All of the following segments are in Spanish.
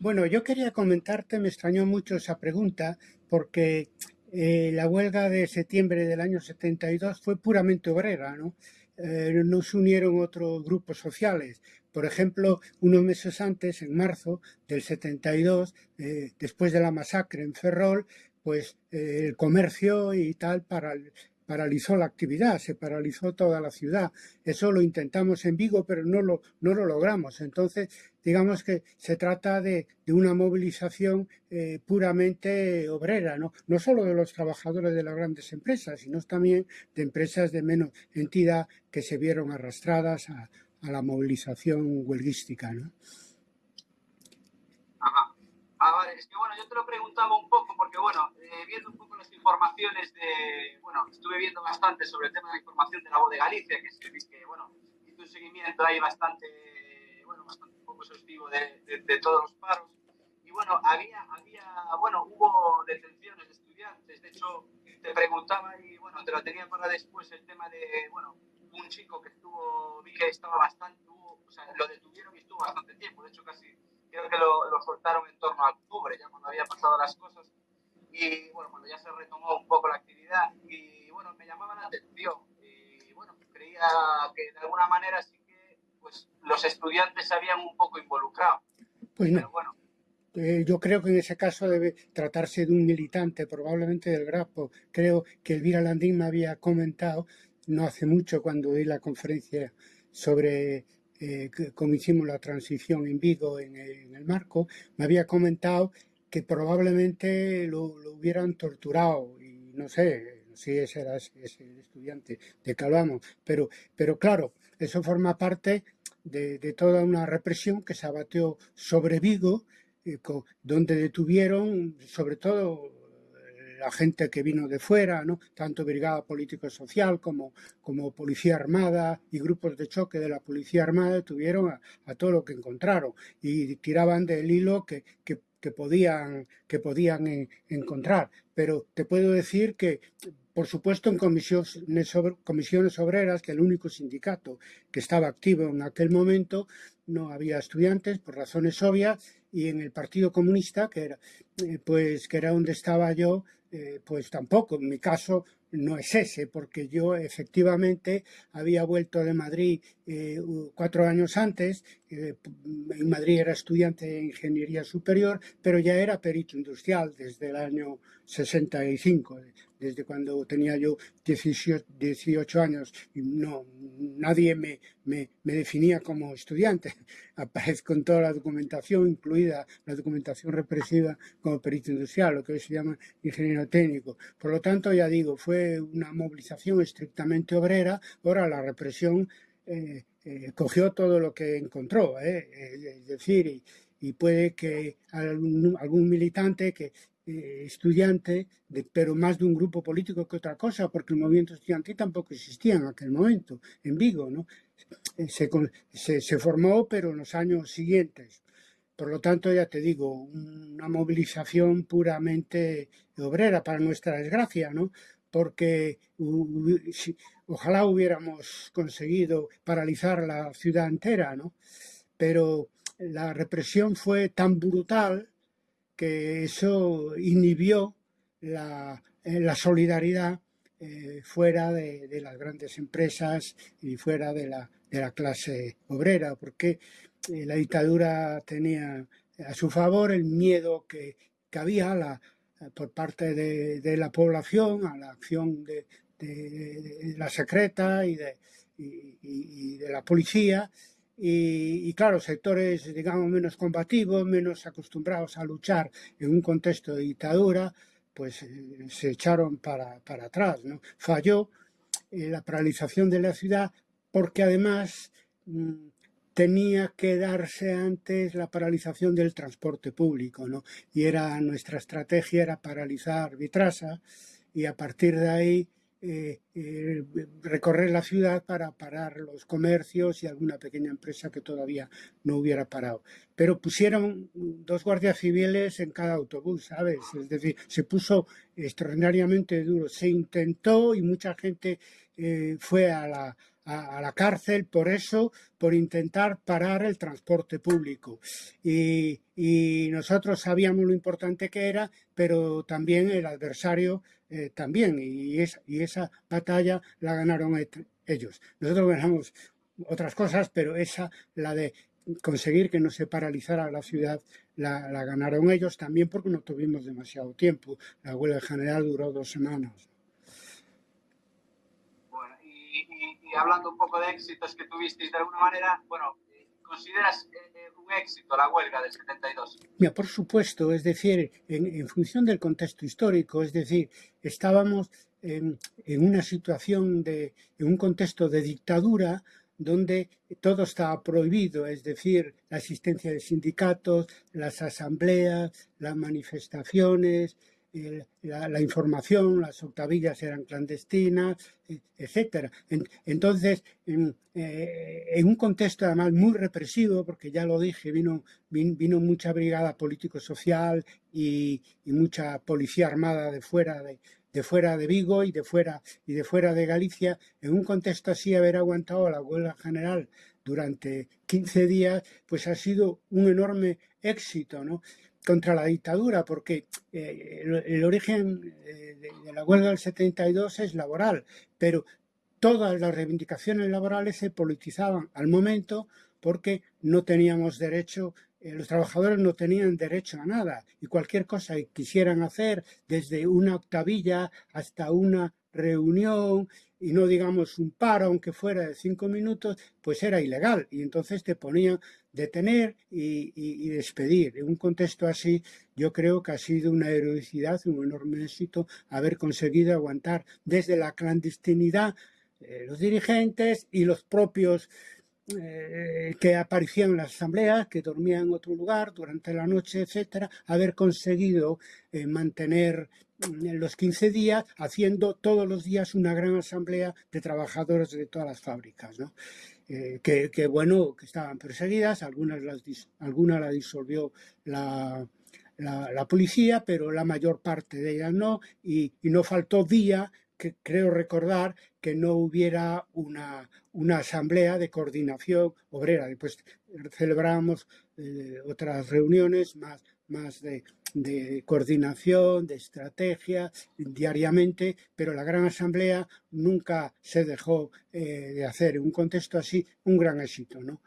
Bueno, yo quería comentarte, me extrañó mucho esa pregunta, porque eh, la huelga de septiembre del año 72 fue puramente obrera, ¿no? Eh, no se unieron otros grupos sociales. Por ejemplo, unos meses antes, en marzo del 72, eh, después de la masacre en Ferrol, pues el comercio y tal para paralizó la actividad, se paralizó toda la ciudad. Eso lo intentamos en Vigo, pero no lo, no lo logramos. Entonces, digamos que se trata de, una movilización eh, puramente obrera, ¿no? no solo de los trabajadores de las grandes empresas, sino también de empresas de menos entidad que se vieron arrastradas a, la movilización huelguística. ¿no? Ah, vale, es que bueno, yo te lo preguntaba un poco porque bueno, eh, viendo un poco las informaciones de, bueno, estuve viendo bastante sobre el tema de la información de la voz de Galicia, que es que, bueno, hizo un seguimiento ahí bastante, bueno, bastante poco exhaustivo de, de, todos los paros. Y bueno, había, había, bueno, hubo detenciones de estudiantes, de hecho, te preguntaba y bueno, te lo tenía para después el tema de, bueno, un chico que estuvo, vi que estaba bastante, o sea, lo detuvieron y estuvo bastante tiempo, de hecho casi creo que lo, lo, soltaron en torno a octubre, ya cuando había pasado las cosas. Y bueno, cuando ya se retomó un poco la actividad, y bueno, me llamaba la atención. Y bueno, creía que de alguna manera sí pues, los estudiantes se habían un poco involucrado. Pues no. bueno, eh, yo creo que en ese caso debe tratarse de un militante, probablemente del Grapo. Creo que Elvira Landín me había comentado no hace mucho cuando di la conferencia sobre eh, como hicimos la transición en Vigo en el, marco, me había comentado que probablemente lo, hubieran torturado y no sé si ese era ese, estudiante de que pero, pero claro, eso forma parte de, toda una represión que se abatió sobre Vigo, eh, donde detuvieron sobre todo la gente que vino de fuera, ¿no? tanto Brigada Político-Social como, como Policía Armada y grupos de choque de la Policía Armada tuvieron a, todo lo que encontraron y tiraban del hilo que, que, podían, que podían encontrar. Pero te puedo decir que por supuesto, en comisiones, comisiones obreras, que el único sindicato que estaba activo en aquel momento, no había estudiantes por razones obvias, y en el Partido Comunista, que era, eh, pues, que era donde estaba yo, eh, pues tampoco. En mi caso no es ese, porque yo efectivamente había vuelto de Madrid eh, cuatro años antes, en Madrid era estudiante de Ingeniería Superior, pero ya era perito industrial desde el año 65, desde cuando tenía yo 18, años y no, nadie me, me, definía como estudiante. Aparezco con toda la documentación, incluida la documentación represiva como perito industrial, lo que hoy se llama ingeniero técnico. Por lo tanto, ya digo, fue una movilización estrictamente obrera, ahora la represión eh, eh, cogió todo lo que encontró, eh, es decir, y, puede que algún militante que eh, estudiante, de, pero más de un grupo político que otra cosa, porque el movimiento estudiantil tampoco existía en aquel momento, en Vigo, ¿no? Eh, se, se, formó, pero en los años siguientes. Por lo tanto, ya te digo, una movilización puramente obrera, para nuestra desgracia, ¿no? Porque ojalá hubiéramos conseguido paralizar la ciudad entera, ¿no? Pero la represión fue tan brutal que eso inhibió la, eh, solidaridad eh, fuera de, las grandes empresas y fuera de la, clase obrera, porque eh, la dictadura tenía a su favor el miedo que, había la, por parte de, la población a la acción de, la secreta y de, y de la policía y, claro, sectores, digamos, menos combativos, menos acostumbrados a luchar en un contexto de dictadura, pues eh, se echaron para, para atrás, ¿no? Falló eh, la paralización de la ciudad porque además mm, tenía que darse antes la paralización del transporte público, ¿no? Y era nuestra estrategia era paralizar Vitrasa y a partir de ahí eh, eh, recorrer la ciudad para parar los comercios y alguna pequeña empresa que todavía no hubiera parado. Pero pusieron dos guardias civiles en cada autobús, ¿sabes? Es decir, se puso extraordinariamente duro. Se intentó y mucha gente eh, fue a la, a, la cárcel por eso, por intentar parar el transporte público. Y, nosotros sabíamos lo importante que era, pero también el adversario eh, también. Y, esa batalla la ganaron ellos. Nosotros ganamos otras cosas, pero esa, la de conseguir que no se paralizara la ciudad, la, ganaron ellos también porque no tuvimos demasiado tiempo. La huelga general duró dos semanas. Hablando un poco de éxitos que tuvisteis de alguna manera, bueno, ¿consideras eh, eh, un éxito la huelga del 72? Mira, por supuesto, es decir, en, función del contexto histórico, es decir, estábamos en, en, una situación de, en un contexto de dictadura donde todo estaba prohibido, es decir, la existencia de sindicatos, las asambleas, las manifestaciones, la, información, las octavillas eran clandestinas, e, etcétera. entonces, eh, en, un contexto además muy represivo, porque ya lo dije, vino, vino, mucha brigada político-social y, mucha policía armada de fuera de, de fuera de Vigo y de fuera y de fuera de Galicia, en un contexto así haber aguantado la huelga general durante 15 días, pues ha sido un enorme éxito, ¿no? contra la dictadura, porque eh, el, origen eh, de, la huelga del 72 es laboral, pero todas las reivindicaciones laborales se politizaban al momento porque no teníamos derecho, eh, los trabajadores no tenían derecho a nada y cualquier cosa que quisieran hacer, desde una octavilla hasta una reunión y no digamos un paro, aunque fuera de cinco minutos, pues era ilegal y entonces te ponían detener y, despedir. En un contexto así, yo creo que ha sido una heroicidad, un enorme éxito haber conseguido aguantar desde la clandestinidad eh, los dirigentes y los propios eh, que aparecían en las asambleas, que dormían en otro lugar durante la noche, etcétera, haber conseguido eh, mantener en los 15 días, haciendo todos los días una gran asamblea de trabajadores de todas las fábricas, ¿no? Eh, que, bueno, que estaban perseguidas, algunas las, algunas la disolvió la, la, policía, pero la mayor parte de ellas no, y, no faltó día que creo recordar que no hubiera una, una asamblea de coordinación obrera. Después celebramos eh, otras reuniones más, más de, de coordinación, de estrategia diariamente, pero la Gran Asamblea nunca se dejó eh, de hacer. En un contexto así, un gran éxito. ¿no?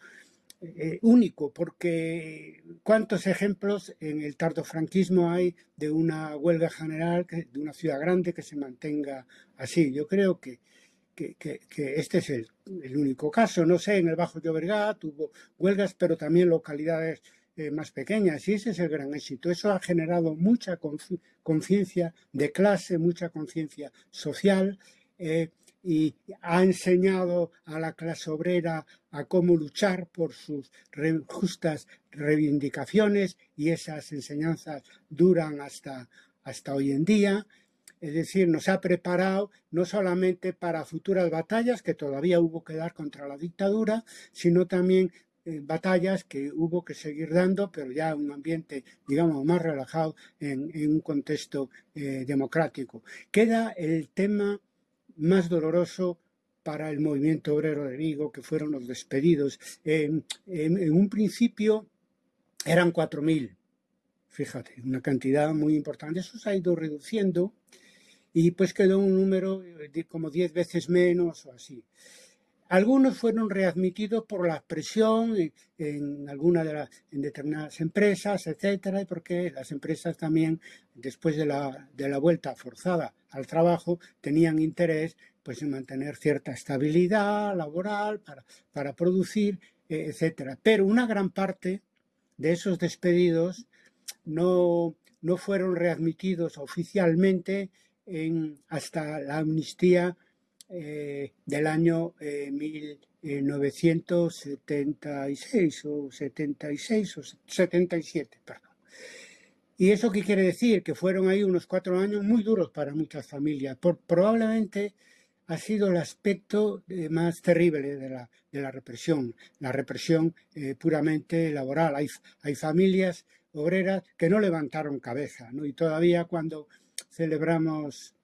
Eh, único, porque cuántos ejemplos en el tardofranquismo hay de una huelga general, de una ciudad grande que se mantenga así. Yo creo que, que, que, este es el, el, único caso. No sé, en el Bajo Llobregat hubo huelgas, pero también localidades eh, más pequeñas y ese es el gran éxito. Eso ha generado mucha conciencia de clase, mucha conciencia social eh, y ha enseñado a la clase obrera a cómo luchar por sus justas reivindicaciones y esas enseñanzas duran hasta, hasta hoy en día. Es decir, nos ha preparado no solamente para futuras batallas que todavía hubo que dar contra la dictadura, sino también eh, batallas que hubo que seguir dando, pero ya en un ambiente, digamos, más relajado en, un contexto eh, democrático. Queda el tema más doloroso para el movimiento obrero de Vigo, que fueron los despedidos. en, un principio eran 4.000, fíjate, una cantidad muy importante. Eso se ha ido reduciendo y pues quedó un número de como 10 veces menos o así. Algunos fueron readmitidos por la presión en, alguna de las en determinadas empresas, etcétera, porque las empresas también, después de la, de la vuelta forzada al trabajo, tenían interés pues, en mantener cierta estabilidad laboral para, para producir, eh, etcétera. Pero una gran parte de esos despedidos no, no fueron readmitidos oficialmente en, hasta la amnistía eh, del año 1976 o 76 o 77, perdón. ¿Y eso qué quiere decir? Que fueron ahí unos cuatro años muy duros para muchas familias. Por, probablemente ha sido el aspecto eh, más terrible de la, de la, represión, la represión eh, puramente laboral. Hay, hay familias obreras que no levantaron cabeza, ¿no? Y todavía cuando celebramos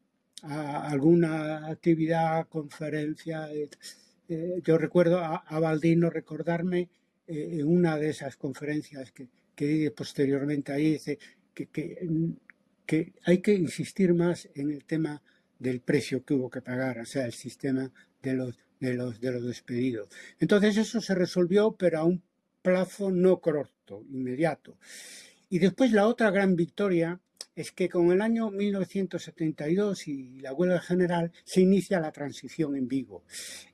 alguna actividad, conferencia, eh, yo recuerdo a, a Baldino recordarme en una de esas conferencias que, que posteriormente ahí, dice que, que, hay que insistir más en el tema del precio que hubo que pagar, o sea, el sistema de los, de los, de los despedidos. Entonces eso se resolvió, pero a un plazo no corto, inmediato. Y después la otra gran victoria es que con el año 1972 y la huelga general se inicia la transición en Vigo.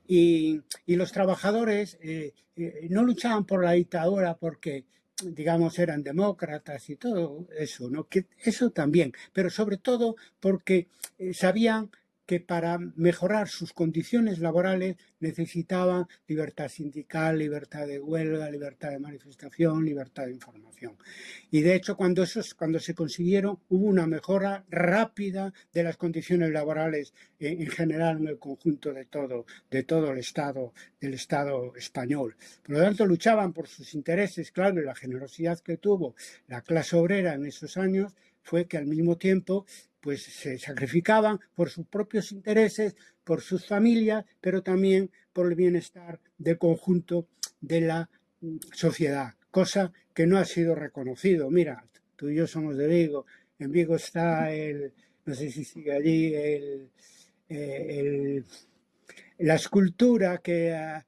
Y, los trabajadores eh, eh, no luchaban por la dictadura porque digamos, eran demócratas y todo eso, ¿no? Que eso también, pero sobre todo porque eh, sabían que para mejorar sus condiciones laborales necesitaban libertad sindical, libertad de huelga, libertad de manifestación, libertad de información. Y de hecho, cuando, esos, cuando se consiguieron, hubo una mejora rápida de las condiciones laborales en, general en el conjunto de todo, de todo el Estado, del Estado español. Por lo tanto, luchaban por sus intereses, claro, y la generosidad que tuvo la clase obrera en esos años fue que al mismo tiempo pues se sacrificaban por sus propios intereses, por sus familias, pero también por el bienestar del conjunto de la mm, sociedad, cosa que no ha sido reconocido. Mira, tú y yo somos de Vigo, en Vigo está el, no sé si sigue allí, el, eh, la escultura que a,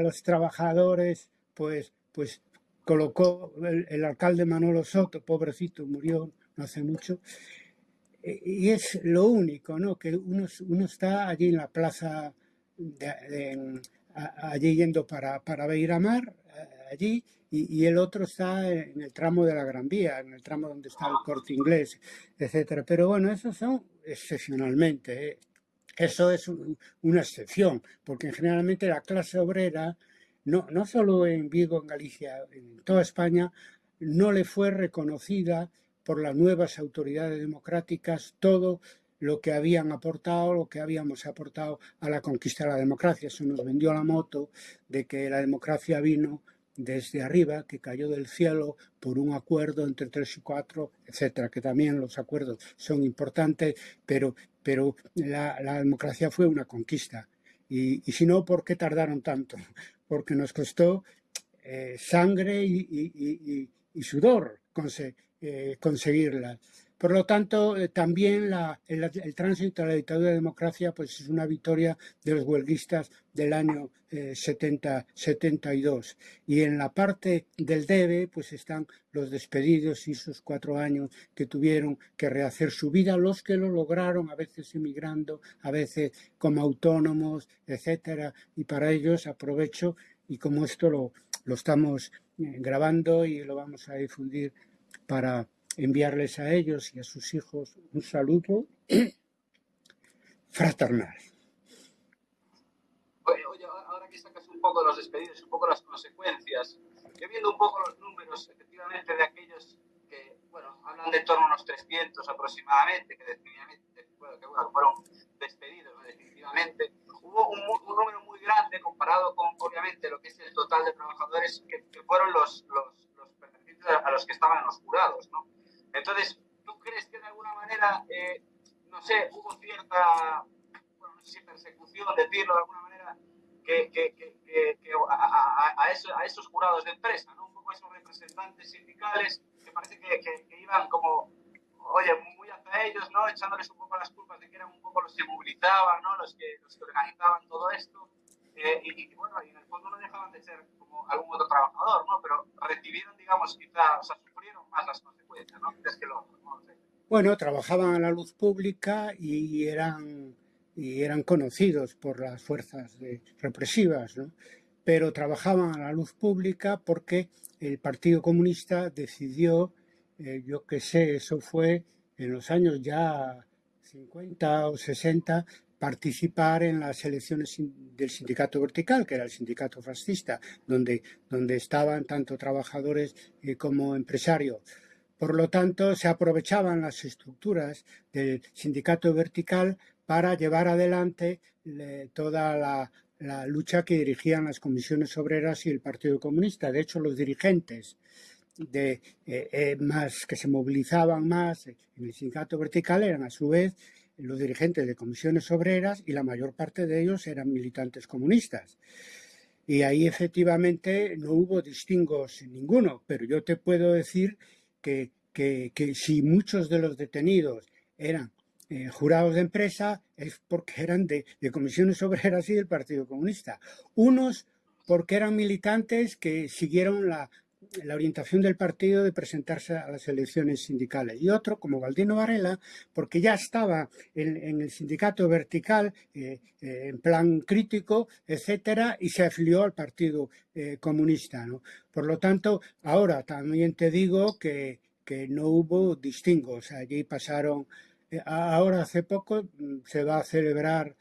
los trabajadores pues, pues colocó el, el alcalde Manolo Soto, pobrecito, murió no hace mucho, y es lo único, ¿no? Que uno, uno está allí en la plaza, allí yendo para, para Beiramar, eh, allí, y, y, el otro está en el tramo de la Gran Vía, en el tramo donde está el corte inglés, etcétera. Pero bueno, esos son excepcionalmente. ¿eh? Eso es una excepción, porque generalmente la clase obrera, no, no solo en Vigo, en Galicia, en toda España, no le fue reconocida por las nuevas autoridades democráticas todo lo que habían aportado, lo que habíamos aportado a la conquista de la democracia. Eso nos vendió la moto de que la democracia vino desde arriba, que cayó del cielo por un acuerdo entre tres y cuatro, etcétera, que también los acuerdos son importantes, pero, pero la, democracia fue una conquista. Y, si no, ¿por qué tardaron tanto? Porque nos costó eh, sangre y sudor eh, conseguirlas. Por lo tanto, eh, también el, tránsito a la dictadura de democracia pues, es una victoria de los huelguistas del año 70, eh, 72. Y en la parte del debe pues, están los despedidos y esos cuatro años que tuvieron que rehacer su vida, los que lo lograron, a veces emigrando, a veces como autónomos, etcétera. Y para ellos aprovecho, y como esto lo, lo estamos grabando y lo vamos a difundir para enviarles a ellos y a sus hijos un saludo fraternal. Oye, oye, ahora que sacas un poco los despedidos, un poco las consecuencias, yo viendo un poco los números, efectivamente, de aquellos que, bueno, hablan de torno a unos 300 aproximadamente, que definitivamente, bueno, que bueno, fueron despedidos, definitivamente, hubo un, un, número muy grande comparado con, obviamente, lo que es el total de trabajadores que, que fueron los, los, los pertenecientes a los que estaban los jurados, ¿no? Entonces, ¿tú crees que de alguna manera, eh, no sé, hubo cierta, bueno, no sé si persecución, decirlo de alguna manera, que, que, que, a, a, a, esos jurados de empresa, ¿no? Un poco esos representantes sindicales que parece que, iban como, oye, muy hacia ellos, ¿no? Echándoles un poco las culpas de que eran un poco los que movilizaban, ¿no? Los que, los que organizaban todo esto. Eh, y, y, bueno, y en el fondo no dejaban de ser como algún otro trabajador, ¿no? Pero recibieron, digamos, quizás, o sea, sufrieron más las consecuencias, ¿no? que lo, no. Bueno, trabajaban a la luz pública y eran, y eran conocidos por las fuerzas de, represivas, ¿no? Pero trabajaban a la luz pública porque el Partido Comunista decidió, eh, yo qué sé, eso fue en los años ya 50 o 60, participar en las elecciones del sindicato vertical, que era el sindicato fascista, donde, donde estaban tanto trabajadores eh, como empresarios. Por lo tanto, se aprovechaban las estructuras del sindicato vertical para llevar adelante toda la, lucha que dirigían las comisiones obreras y el Partido Comunista. De hecho, los dirigentes de, eh, eh, más que se movilizaban más en el sindicato vertical eran a su vez los dirigentes de comisiones obreras y la mayor parte de ellos eran militantes comunistas. Y ahí efectivamente no hubo distingos ninguno, pero yo te puedo decir que, que, si muchos de los detenidos eran eh, jurados de empresa es porque eran de, de, comisiones obreras y del Partido Comunista. Unos porque eran militantes que siguieron la, la orientación del partido de presentarse a las elecciones sindicales. Y otro, como Valdino Varela, porque ya estaba en, el sindicato vertical, eh, eh, en plan crítico, etcétera, y se afilió al Partido eh, Comunista. ¿no? Por lo tanto, ahora también te digo que, que no hubo distingos. Allí pasaron, ahora hace poco mm, se va a celebrar,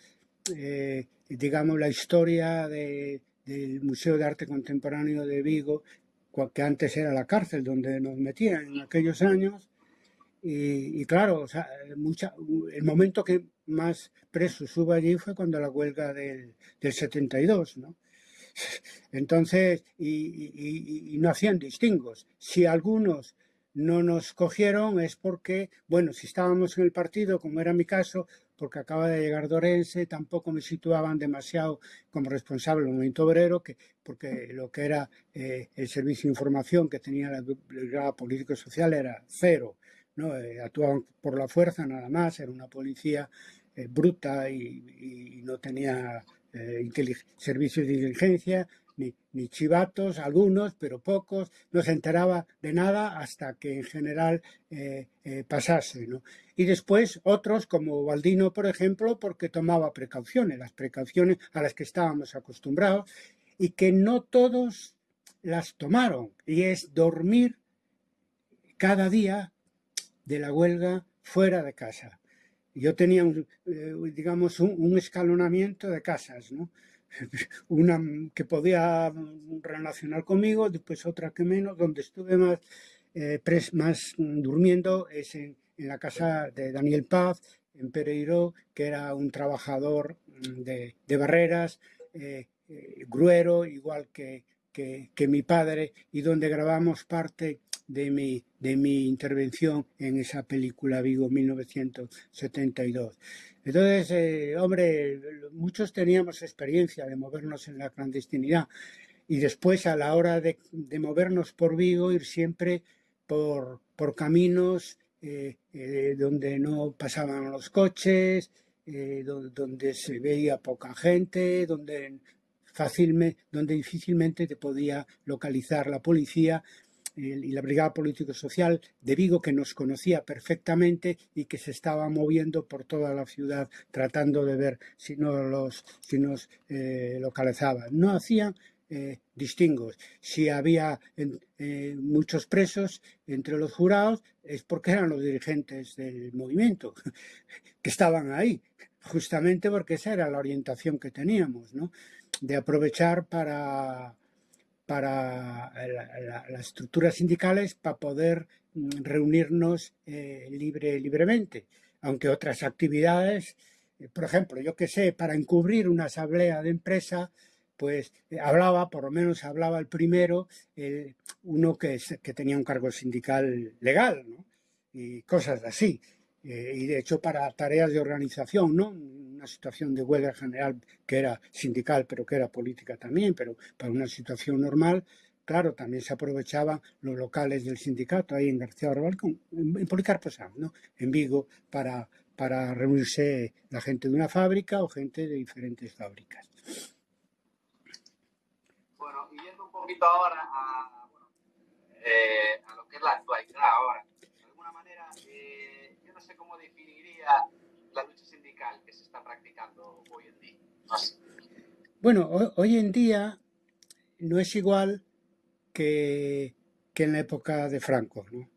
digamos, la historia de, del Museo de Arte Contemporáneo de Vigo, que antes era la cárcel donde nos metían en aquellos años. Y, claro, o sea, el momento que más presos hubo allí fue cuando la huelga del, del 72, ¿no? Entonces, y, y, no hacían distingos. Si algunos no nos cogieron es porque, bueno, si estábamos en el partido, como era mi caso, porque acaba de llegar Dorense, tampoco me situaban demasiado como responsable del movimiento obrero, que, porque lo que era eh, el servicio de información que tenía la brigada político-social era cero, ¿no? Eh, actuaban por la fuerza nada más, era una policía eh, bruta y, no tenía servicios de inteligencia, ni, chivatos, algunos, pero pocos, no se enteraba de nada hasta que en general eh, eh, pasase. ¿no? Y después otros, como Baldino, por ejemplo, porque tomaba precauciones, las precauciones a las que estábamos acostumbrados, y que no todos las tomaron, y es dormir cada día de la huelga fuera de casa. Yo tenía, eh, digamos, un escalonamiento de casas, ¿no? una que podía relacionar conmigo, después otra que menos, donde estuve más, eh, más durmiendo es en, la casa de Daniel Paz, en Pereiro, que era un trabajador mm, de, barreras, eh, eh, gruero, igual que, que, mi padre, y donde grabamos parte de mi, de mi intervención en esa película Vigo 1972. Entonces, eh, hombre, muchos teníamos experiencia de movernos en la clandestinidad y después a la hora de, movernos por Vigo ir siempre por, por caminos eh, eh, donde no pasaban los coches, donde, se veía poca gente, donde fácilmente, donde difícilmente te podía localizar la policía y la Brigada Político-Social de Vigo, que nos conocía perfectamente y que se estaba moviendo por toda la ciudad tratando de ver si, nos eh, localizaban. No hacían eh, distingos. Si había eh, muchos presos entre los jurados es porque eran los dirigentes del movimiento que estaban ahí, justamente porque esa era la orientación que teníamos, ¿no? de aprovechar para para las estructuras sindicales para poder mm, reunirnos eh, libre, libremente, aunque otras actividades, eh, por ejemplo, yo que sé, para encubrir una asamblea de empresa, pues eh, hablaba, por lo menos hablaba el primero, uno que, que, tenía un cargo sindical legal, y cosas así. Y de hecho para tareas de organización, ¿no? situación de huelga general que era sindical, pero que era política también, pero para una situación normal, claro, también se aprovechaban los locales del sindicato ahí en García Barbal, en Policarpo ¿no? en Vigo, para, para reunirse la gente de una fábrica o gente de diferentes fábricas. Bueno, y yendo un poquito ahora a, eh, a lo que es la actualidad ahora, sé cómo definiría la lucha sindical que se está practicando hoy en día? Bueno, hoy en día no es igual que, en la época de Franco. ¿no?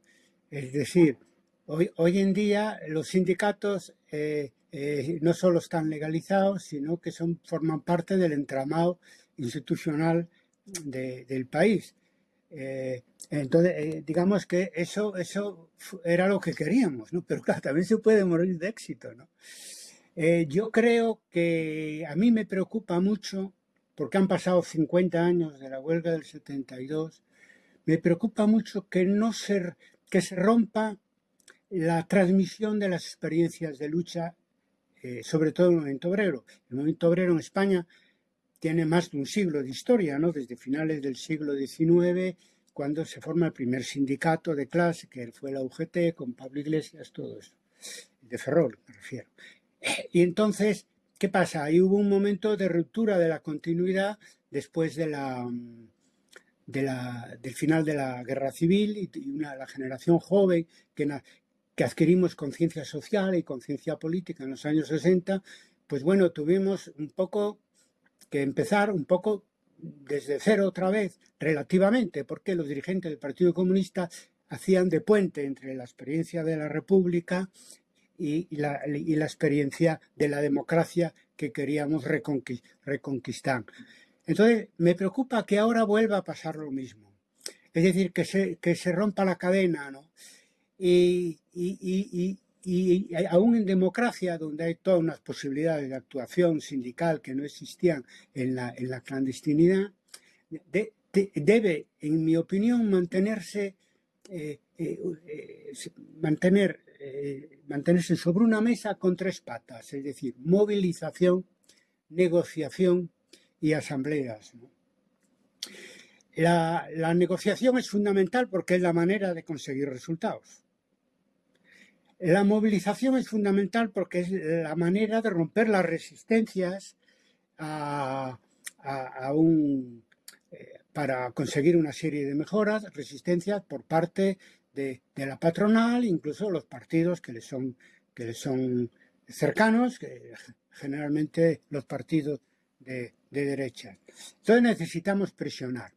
Es decir, hoy, hoy en día los sindicatos eh, eh, no solo están legalizados, sino que son, forman parte del entramado institucional del país. Eh, entonces, eh, digamos que eso, eso era lo que queríamos, ¿no? Pero claro, también se puede morir de éxito, ¿no? Eh, yo creo que a mí me preocupa mucho, porque han pasado 50 años de la huelga del 72, me preocupa mucho que no se, que se rompa la transmisión de las experiencias de lucha eh, sobre todo el movimiento obrero. El movimiento obrero en España tiene más de un siglo de historia, ¿no? desde finales del siglo XIX, cuando se forma el primer sindicato de clase, que fue la UGT, con Pablo Iglesias, todo eso, de Ferrol me refiero. Y entonces, ¿qué pasa? Ahí hubo un momento de ruptura de la continuidad después la, del final de la guerra civil y, una, la generación joven que adquirimos conciencia social y conciencia política en los años 60, pues bueno, tuvimos un poco que empezar un poco desde cero otra vez, relativamente, porque los dirigentes del Partido Comunista hacían de puente entre la experiencia de la República y, la, y la, experiencia de la democracia que queríamos reconquistar. Entonces, me preocupa que ahora vuelva a pasar lo mismo. Es decir, que se, que se rompa la cadena, ¿no? Y, aún en democracia, donde hay todas unas posibilidades de actuación sindical que no existían en la, clandestinidad, debe, en mi opinión, mantenerse, eh, eh, eh, mantener, mantenerse sobre una mesa con tres patas, es decir, movilización, negociación y asambleas. La negociación es fundamental porque es la manera de conseguir resultados. La movilización es fundamental porque es la manera de romper las resistencias a, un, eh, para conseguir una serie de mejoras, resistencias por parte de, la patronal, incluso los partidos que les son, les son cercanos, generalmente los partidos de, derecha. Entonces necesitamos presionar.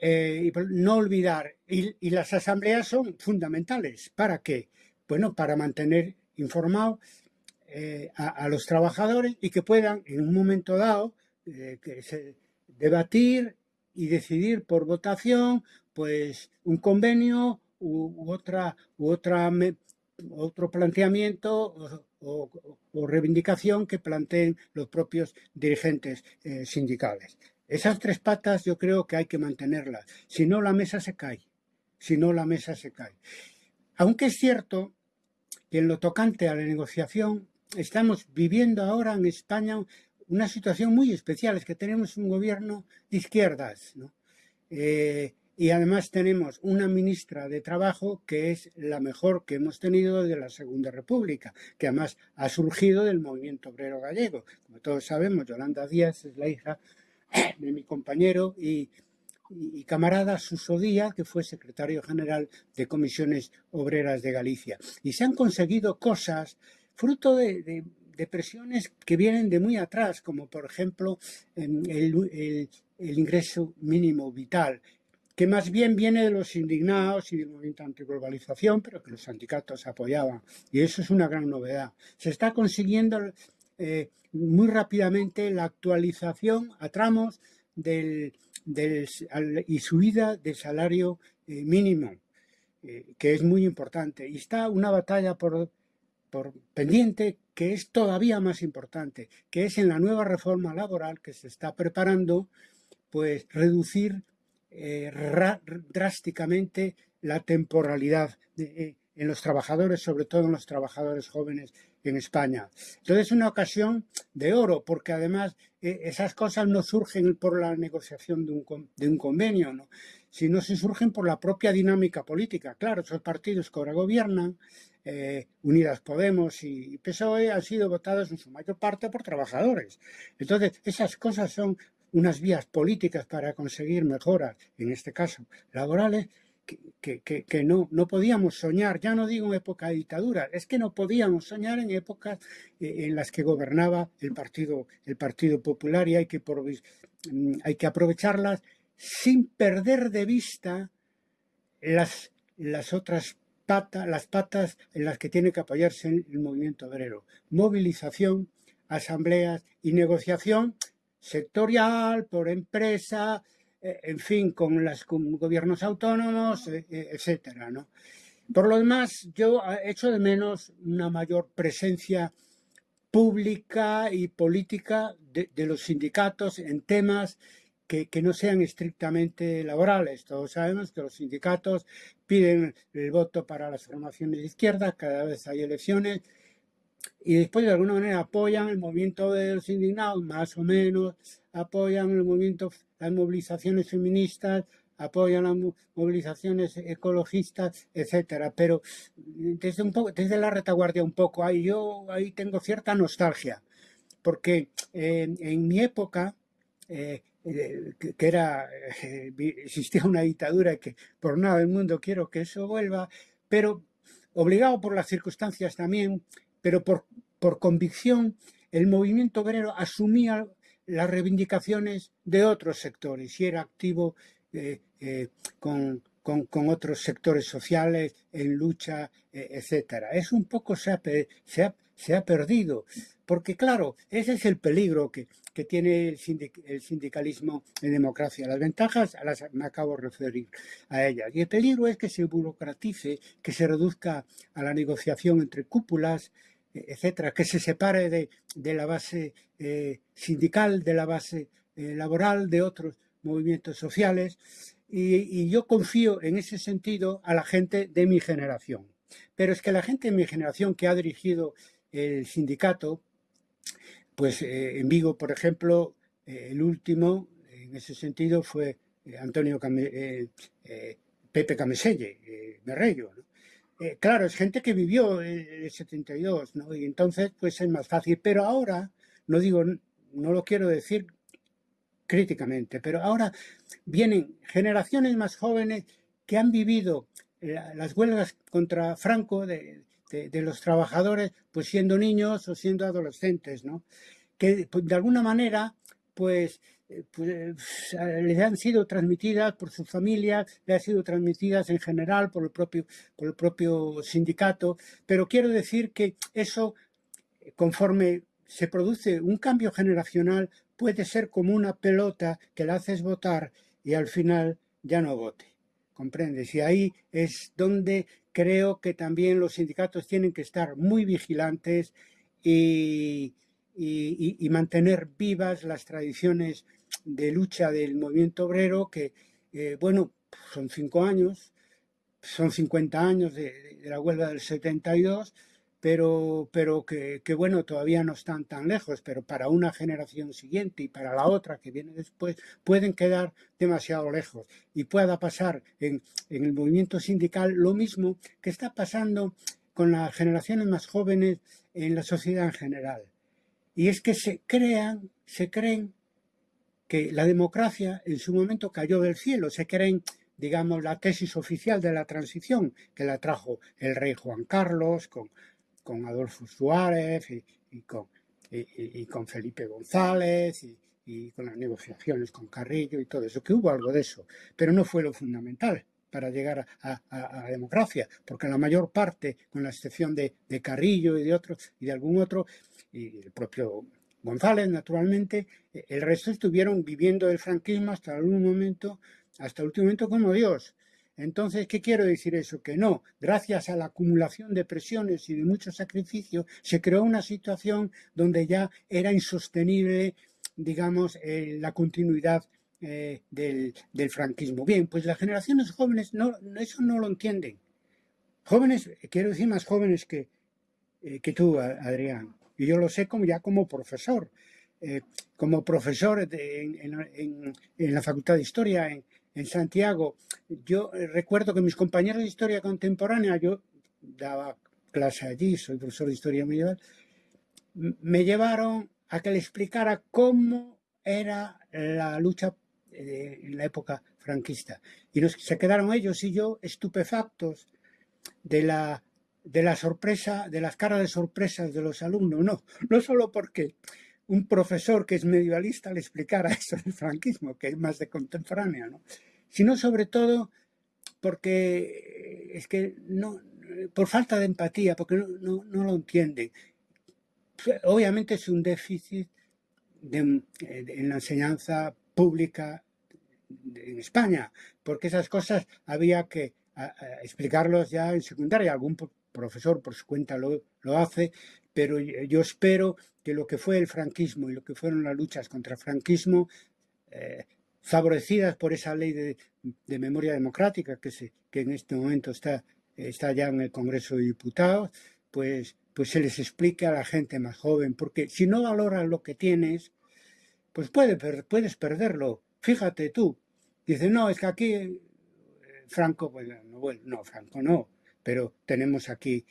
Eh, y no olvidar, y, y, las asambleas son fundamentales. ¿Para qué? Bueno, para mantener informados eh, a, los trabajadores y que puedan en un momento dado eh, debatir y decidir por votación pues un convenio u, otra, u otro planteamiento o, reivindicación que planteen los propios dirigentes eh, sindicales. Esas tres patas yo creo que hay que mantenerlas, si no la mesa se cae, si no la mesa se cae. Aunque es cierto y en lo tocante a la negociación, estamos viviendo ahora en España una situación muy especial, es que tenemos un gobierno de izquierdas, eh, y además tenemos una ministra de Trabajo que es la mejor que hemos tenido desde la Segunda República, que además ha surgido del movimiento obrero gallego. Como todos sabemos, Yolanda Díaz es la hija de mi compañero y y, camarada Suso Díaz, que fue secretario general de Comisiones Obreras de Galicia. Y se han conseguido cosas fruto de, presiones que vienen de muy atrás, como por ejemplo el, ingreso mínimo vital, que más bien viene de los indignados y del movimiento antiglobalización, pero que los sindicatos apoyaban. Y eso es una gran novedad. Se está consiguiendo eh, muy rápidamente la actualización a tramos del, y subida del salario eh, mínimo, eh, que es muy importante. Y está una batalla por, por pendiente que es todavía más importante, que es en la nueva reforma laboral que se está preparando, pues reducir eh, drásticamente la temporalidad en los trabajadores, sobre todo en los trabajadores jóvenes en España. Entonces es una ocasión de oro, porque además eh, esas cosas no surgen por la negociación de un, de un convenio, ¿no? sino se surgen por la propia dinámica política. Claro, esos partidos que ahora gobiernan, eh, Unidas Podemos y PSOE, han sido votados en su mayor parte por trabajadores. Entonces, esas cosas son unas vías políticas para conseguir mejoras, en este caso laborales, que, no, no podíamos soñar, ya no digo en época de dictadura, es que no podíamos soñar en épocas eh, en las que gobernaba el Partido, el partido Popular y hay que, mm, hay que aprovecharlas sin perder de vista las, las otras patas, las patas en las que tiene que apoyarse el movimiento obrero. Movilización, asambleas y negociación sectorial, por empresa, en fin, con los gobiernos autónomos, eh, eh, etcétera, ¿no? Por lo demás, yo echo de menos una mayor presencia pública y política de, los sindicatos en temas que, no sean estrictamente laborales. Todos sabemos que los sindicatos piden el voto para las formaciones de izquierda, cada vez hay elecciones, y después de alguna manera apoyan el movimiento de los indignados, más o menos, apoyan el movimiento, las movilizaciones feministas, apoyan las movilizaciones ecologistas, etcétera. Pero desde un poco, desde la retaguardia un poco, ahí yo ahí tengo cierta nostalgia, porque eh, en mi época eh, eh, que, era existía una dictadura y que por nada del mundo quiero que eso vuelva, pero obligado por las circunstancias también, pero por, por convicción, el movimiento obrero asumía las reivindicaciones de otros sectores y era activo eh, eh, con, con, otros sectores sociales en lucha, eh, etcétera. Es un poco se ha, se ha, se ha perdido, porque claro, ese es el peligro que, que tiene el, sindicalismo en democracia. Las ventajas las me acabo de referir a ellas. Y el peligro es que se burocratice, que se reduzca a la negociación entre cúpulas, etcétera, que se separe de, de la base sindical, de la base laboral, de otros movimientos sociales y, yo confío en ese sentido a la gente de mi generación. Pero es que la gente de mi generación que ha dirigido el sindicato, pues eh, en Vigo, por ejemplo, eh, el último en ese sentido fue eh, Antonio Pepe Cameselle, Merrello. Claro, es gente que vivió el 72, ¿no? Y entonces, pues es más fácil. Pero ahora, no digo, no lo quiero decir críticamente. Pero ahora vienen generaciones más jóvenes que han vivido las huelgas contra Franco de, los trabajadores, pues siendo niños o siendo adolescentes, ¿no? Que pues, de alguna manera, pues, eh, pues, les han sido transmitidas por sus familias, les han sido transmitidas en general por el propio, por el propio sindicato, pero quiero decir que eso, conforme se produce un cambio generacional, puede ser como una pelota que la haces votar y al final ya no vote. ¿Comprendes? Y ahí es donde creo que también los sindicatos tienen que estar muy vigilantes y, mantener vivas las tradiciones de lucha del movimiento obrero que, eh, bueno, son cinco años, son 50 años de, de la huelga del 72, pero, pero que, bueno, todavía no están tan lejos, pero para una generación siguiente y para la otra que viene después, pueden quedar demasiado lejos. Y pueda pasar en, en el movimiento sindical lo mismo que está pasando con las generaciones más jóvenes en la sociedad en general. Y es que se crean, se creen que la democracia en su momento cayó del cielo, se creen digamos, la tesis oficial de la transición que la trajo el rey Juan Carlos con, con Adolfo Suárez y, con, y, con, Felipe González y, con las negociaciones con Carrillo y todo eso, que hubo algo de eso, pero no fue lo fundamental para llegar a, la democracia, porque la mayor parte, con la excepción de, Carrillo y de otros y de algún otro, y el propio González, naturalmente, el resto estuvieron viviendo el franquismo hasta algún momento, hasta el último momento como Dios. Entonces, ¿qué quiero decir eso? Que no, gracias a la acumulación de presiones y de mucho sacrificio, se creó una situación donde ya era insostenible, digamos, eh, la continuidad eh, del, franquismo. Bien, pues las generaciones jóvenes no, eso no lo entienden. Jóvenes, quiero decir más jóvenes que, eh, que tú, Adrián. Y yo lo sé como, ya como profesor. como profesor en, en, la Facultad de Historia, en, en Santiago, yo eh, recuerdo que mis compañeros de historia contemporánea, yo daba clase allí, soy profesor de historia medieval, me llevaron a que le explicara cómo era la lucha eh, en la época franquista. Y nos, se quedaron ellos y yo estupefactos de la, de la sorpresa, de las caras de sorpresas de los alumnos. No, no solo porque un profesor que es medievalista le explicara eso del franquismo, que es más de contemporánea, ¿no? sino sobre todo porque es que no, por falta de empatía, porque no, lo entienden. Obviamente es un déficit en la enseñanza pública en España, porque esas cosas había que explicarlos ya en secundaria. Algún profesor por su cuenta lo, lo hace, pero yo espero que lo que fue el franquismo y lo que fueron las luchas contra el franquismo eh, favorecidas por esa ley de, memoria democrática que, se, que en este momento está, está ya en el Congreso de Diputados, pues, pues se les explique a la gente más joven, porque si no valoras lo que tienes, pues puedes perderlo. Fíjate tú, dice, no, es que aquí eh, Franco, pues no, no, Franco no, pero tenemos aquí,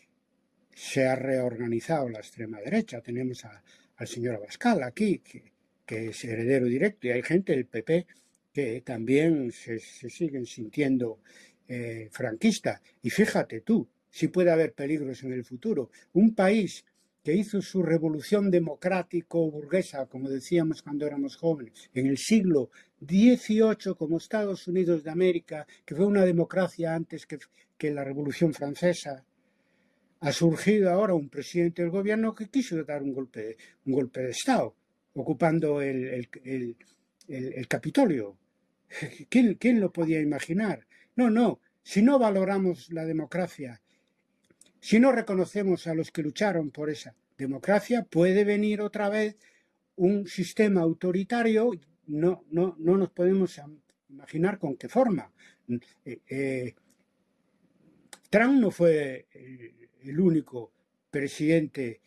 se ha reorganizado la extrema derecha, tenemos al señor Abascal aquí, que, es heredero directo, y hay gente del PP que también se, siguen sintiendo eh, franquista. Y fíjate tú, si puede haber peligros en el futuro. Un país que hizo su revolución democrático-burguesa, como decíamos cuando éramos jóvenes, en el siglo XVIII, como Estados Unidos de América, que fue una democracia antes que, la Revolución Francesa, ha surgido ahora un presidente del gobierno que quiso dar un golpe, un golpe de Estado, ocupando el, el, Capitolio. ¿Quién, ¿Quién lo podía imaginar? No, no, si no valoramos la democracia si no reconocemos a los que lucharon por esa democracia, puede venir otra vez un sistema autoritario, no, no, no nos podemos imaginar con qué forma. Eh, eh, Trump no fue el único presidente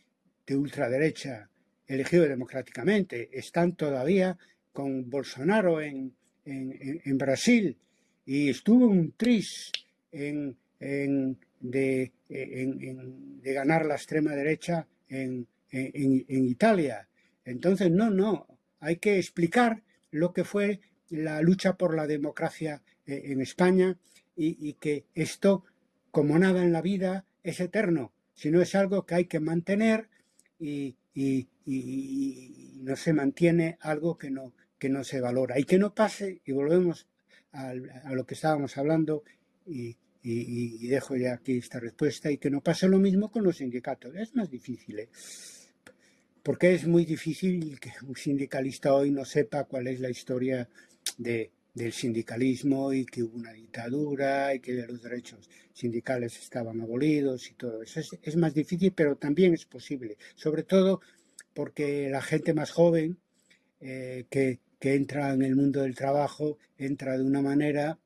de ultraderecha elegido democráticamente. Están todavía con Bolsonaro en, Brasil y estuvo un tris en, de, de, ganar la extrema derecha en, Italia. Entonces, no, no, hay que explicar lo que fue la lucha por la democracia eh, en España y, que esto, como nada en la vida, es eterno, sino es algo que hay que mantener y, no se mantiene algo que no, que no se valora. Y que no pase, y volvemos a, a lo que estábamos hablando, y y, dejo ya aquí esta respuesta y que no pase lo mismo con los sindicatos. Es más difícil, ¿eh? porque es muy difícil que un sindicalista hoy no sepa cuál es la historia de, del sindicalismo y que hubo una dictadura y que los derechos sindicales estaban abolidos y todo eso. Es, más difícil, pero también es posible, sobre todo porque la gente más joven eh, que, que, entra en el mundo del trabajo entra de una manera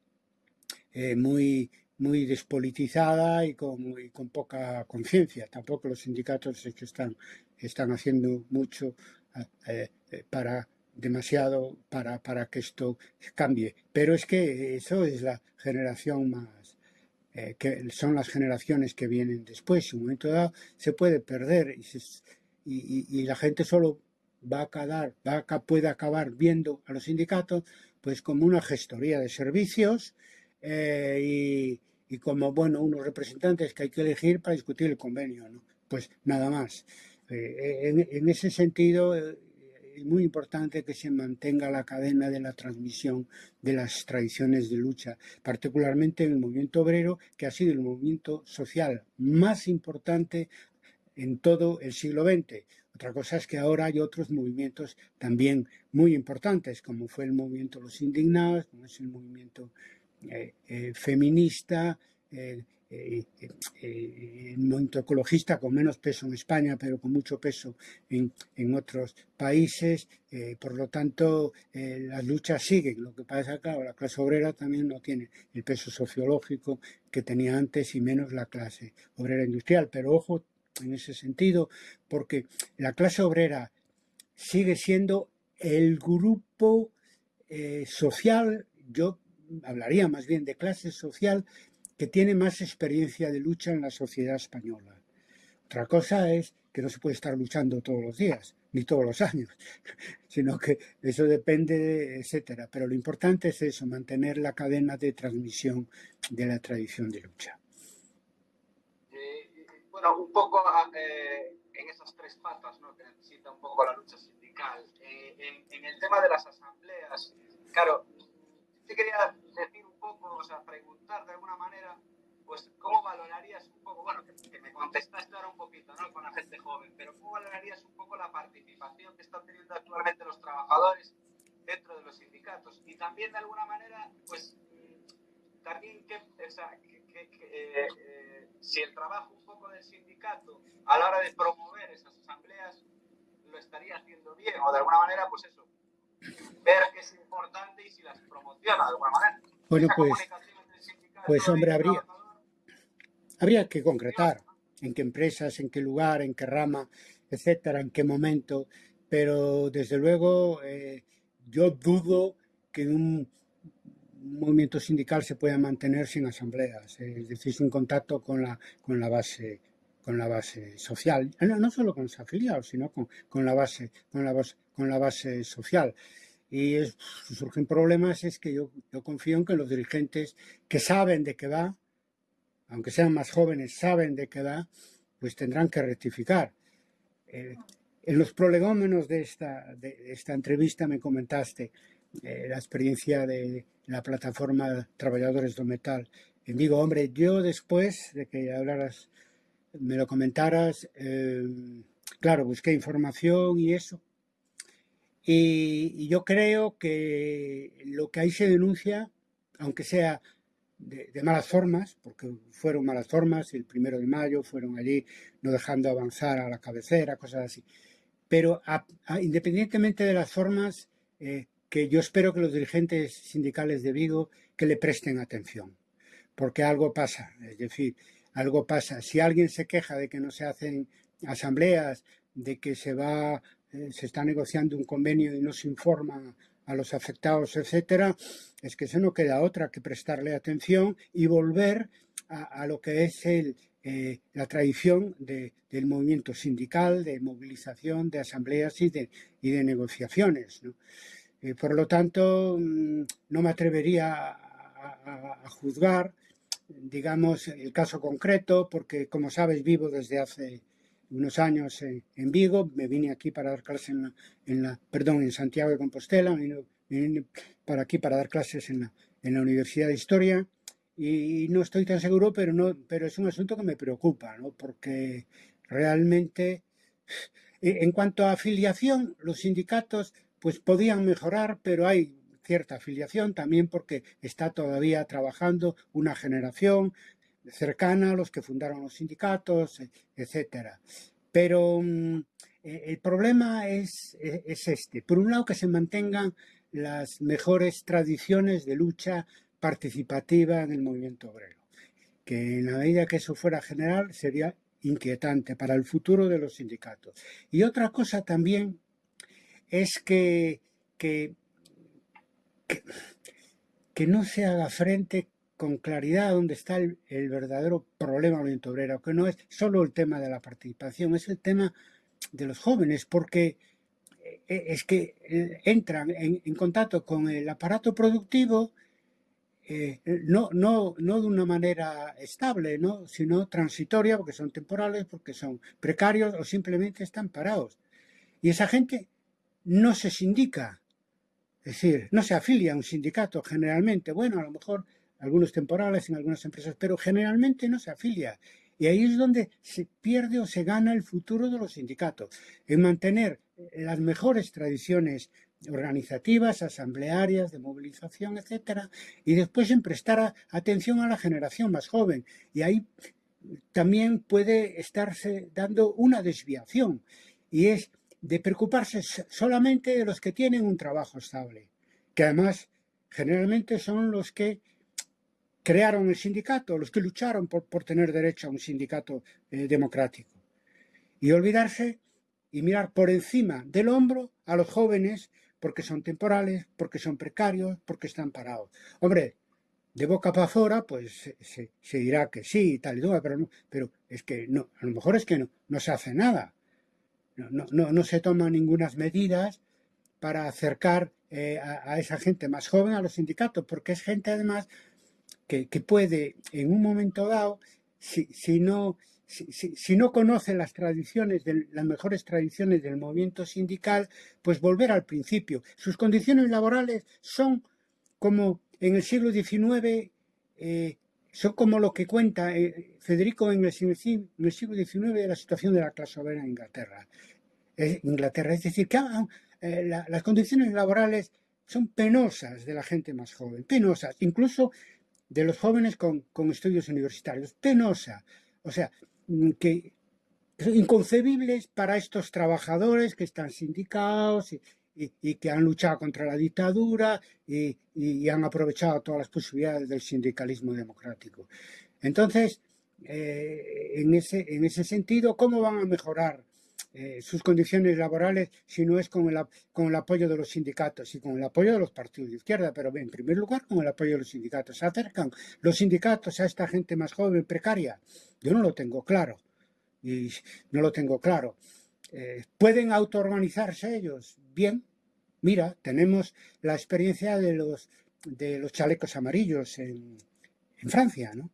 eh, muy muy despolitizada y con, con poca conciencia. Tampoco los sindicatos que están, están haciendo mucho eh, eh, para demasiado para, para que esto cambie. Pero es que eso es la generación más, eh, que son las generaciones que vienen después. En un momento dado se puede perder y, y, la gente solo va a quedar, va a, puede acabar viendo a los sindicatos pues como una gestoría de servicios y, y como bueno unos representantes que hay que elegir para discutir el convenio, ¿no? Pues nada más. Eh, en, ese sentido eh, es muy importante que se mantenga la cadena de la transmisión de las tradiciones de lucha, particularmente en el movimiento obrero, que ha sido el movimiento social más importante en todo el siglo XX. Otra cosa es que ahora hay otros movimientos también muy importantes, como fue el movimiento Los Indignados, como es el movimiento eh, eh, feminista, eh, movimiento ecologista con menos peso en España, pero con mucho peso en, en otros países. por lo tanto, las luchas siguen. Lo que pasa que la clase obrera también no tiene el peso sociológico que tenía antes y menos la clase obrera industrial. Pero ojo en ese sentido, porque la clase obrera sigue siendo el grupo social, yo hablaría más bien de clase social que tiene más experiencia de lucha en la sociedad española. Otra cosa es que no se puede estar luchando todos los días, ni todos los años, sino que eso depende, etcétera. Pero lo importante es eso, mantener la cadena de transmisión de la tradición de lucha. Eh, bueno, un poco eh, en esas tres patas ¿no? que necesita un poco la lucha sindical. Eh, en, el tema de las asambleas, claro, te quería decir un poco, o sea, preguntar de alguna manera, pues, ¿cómo valorarías un poco, bueno, que, me contestaste ahora un poquito, ¿no? Con la gente joven, pero ¿cómo valorarías un poco la participación que están teniendo actualmente los trabajadores dentro de los sindicatos? Y también, de alguna manera, pues, también que, o sea, que, eh, eh, si el trabajo un poco del sindicato a la hora de promover esas asambleas lo estaría haciendo bien, o de alguna manera, pues eso, ver que es importante y si las promociona de alguna manera. Bueno, pues, pues hombre, habría, habría que concretar. en qué empresas, en qué lugar, en qué rama, etcétera, en qué momento, pero desde luego eh, yo dudo que un movimiento sindical se pueda mantener sin asambleas, es decir, sin contacto con la, con la base con la base social, no, solo con los afiliados, sino con, con, la base, con, la base, con la base social. Y surgen problemas, es que yo, yo confío en que los dirigentes que saben de qué va, aunque sean más jóvenes, saben de qué va, pues tendrán que rectificar. Eh, en los prolegómenos de esta, de esta entrevista me comentaste eh, la experiencia de la plataforma Trabajadores do Metal. Y digo, hombre, yo después de que hablaras, me lo comentaras, eh, claro, busqué información y eso. Y, yo creo que lo que ahí se denuncia, aunque sea de, malas formas, porque fueron malas formas, el primero de mayo fueron allí no dejando avanzar a la cabecera, cosas así. Pero independientemente de las formas, eh, que yo espero que los dirigentes sindicales de Vigo que le presten atención, porque algo pasa, es decir, algo pasa. Si alguien se queja de que no se hacen asambleas, de que se va, eh, se está negociando un convenio y no se informa a los afectados, etcétera, es que se no queda otra que prestarle atención y volver a, lo que es el, eh, la tradición del movimiento sindical, de movilización, de asambleas y de, y de negociaciones. ¿no? Eh, por lo tanto, mm, no me atrevería a, juzgar, digamos, el caso concreto, porque como sabes vivo desde hace unos años en, Vigo, me vine aquí para dar clases en la, perdón, en Santiago de Compostela, vine, vine para aquí para dar clases en la, en la Universidad de Historia. Y no estoy tan seguro, pero, no, pero es un asunto que me preocupa, ¿no? porque realmente, en cuanto a afiliación, los sindicatos pues podían mejorar, pero hay cierta afiliación también porque está todavía trabajando una generación cercana a los que fundaron los sindicatos, etcétera. Pero mm, e, el problema es, e, es este. Por un lado, que se mantengan las mejores tradiciones de lucha participativa en el movimiento obrero. Que en la medida que eso fuera general sería inquietante para el futuro de los sindicatos. Y otra cosa también es que, que, que, no se haga frente con claridad a dónde está el, verdadero problema movimiento obrero, que no es solo el tema de la participación, es el tema de los jóvenes, porque eh, es que eh, entran en, contacto con el aparato productivo eh, no, no, no de una manera estable, ¿no? sino transitoria, porque son temporales, porque son precarios o simplemente están parados. Y esa gente no se sindica, es decir, no se afilia a un sindicato generalmente. Bueno, a lo mejor algunos temporales en algunas empresas, pero generalmente no se afilia. Y ahí es donde se pierde o se gana el futuro de los sindicatos, en mantener las mejores tradiciones organizativas, asamblearias, de movilización, etcétera, y después en prestar atención a la generación más joven. Y ahí también puede estarse dando una desviación, y es de preocuparse solamente de los que tienen un trabajo estable, que además generalmente son los que crearon el sindicato, los que lucharon por, tener derecho a un sindicato eh, democrático. Y olvidarse y mirar por encima del hombro a los jóvenes porque son temporales, porque son precarios, porque están parados. Hombre, de boca para afuera, pues se, dirá que sí, tal y tal, pero, pero es que no, a lo mejor es que no, no se hace nada no, no, no se toman ninguna medidas para acercar eh, a, esa gente más joven a los sindicatos, porque es gente además que, puede en un momento dado, si, si no, si, no conoce las tradiciones, las mejores tradiciones del movimiento sindical, pues volver al principio. Sus condiciones laborales son como en el siglo XIX, son como lo que cuenta eh, Federico en el, siglo XIX de la situación de la clase obrera en Inglaterra. Inglaterra. Es decir, que ah, eh, las condiciones laborales son penosas de la gente más joven, penosas, incluso de los jóvenes con, estudios universitarios, penosa. O sea, mm, que inconcebibles para estos trabajadores que están sindicados que han luchado contra la dictadura y, han aprovechado todas las posibilidades del sindicalismo democrático. Entonces, eh, en, ese, en ese sentido, ¿cómo van a mejorar eh, sus condiciones laborales si no es con el, con el apoyo de los sindicatos y con el apoyo de los partidos de izquierda? Pero en primer lugar, con el apoyo de los sindicatos. ¿Se acercan los sindicatos a esta gente más joven, precaria? Yo no lo tengo claro. Y no lo tengo claro. Eh, ¿Pueden autoorganizarse ellos? Bien. Mira, tenemos la experiencia de los, de los chalecos amarillos en, en Francia, ¿no?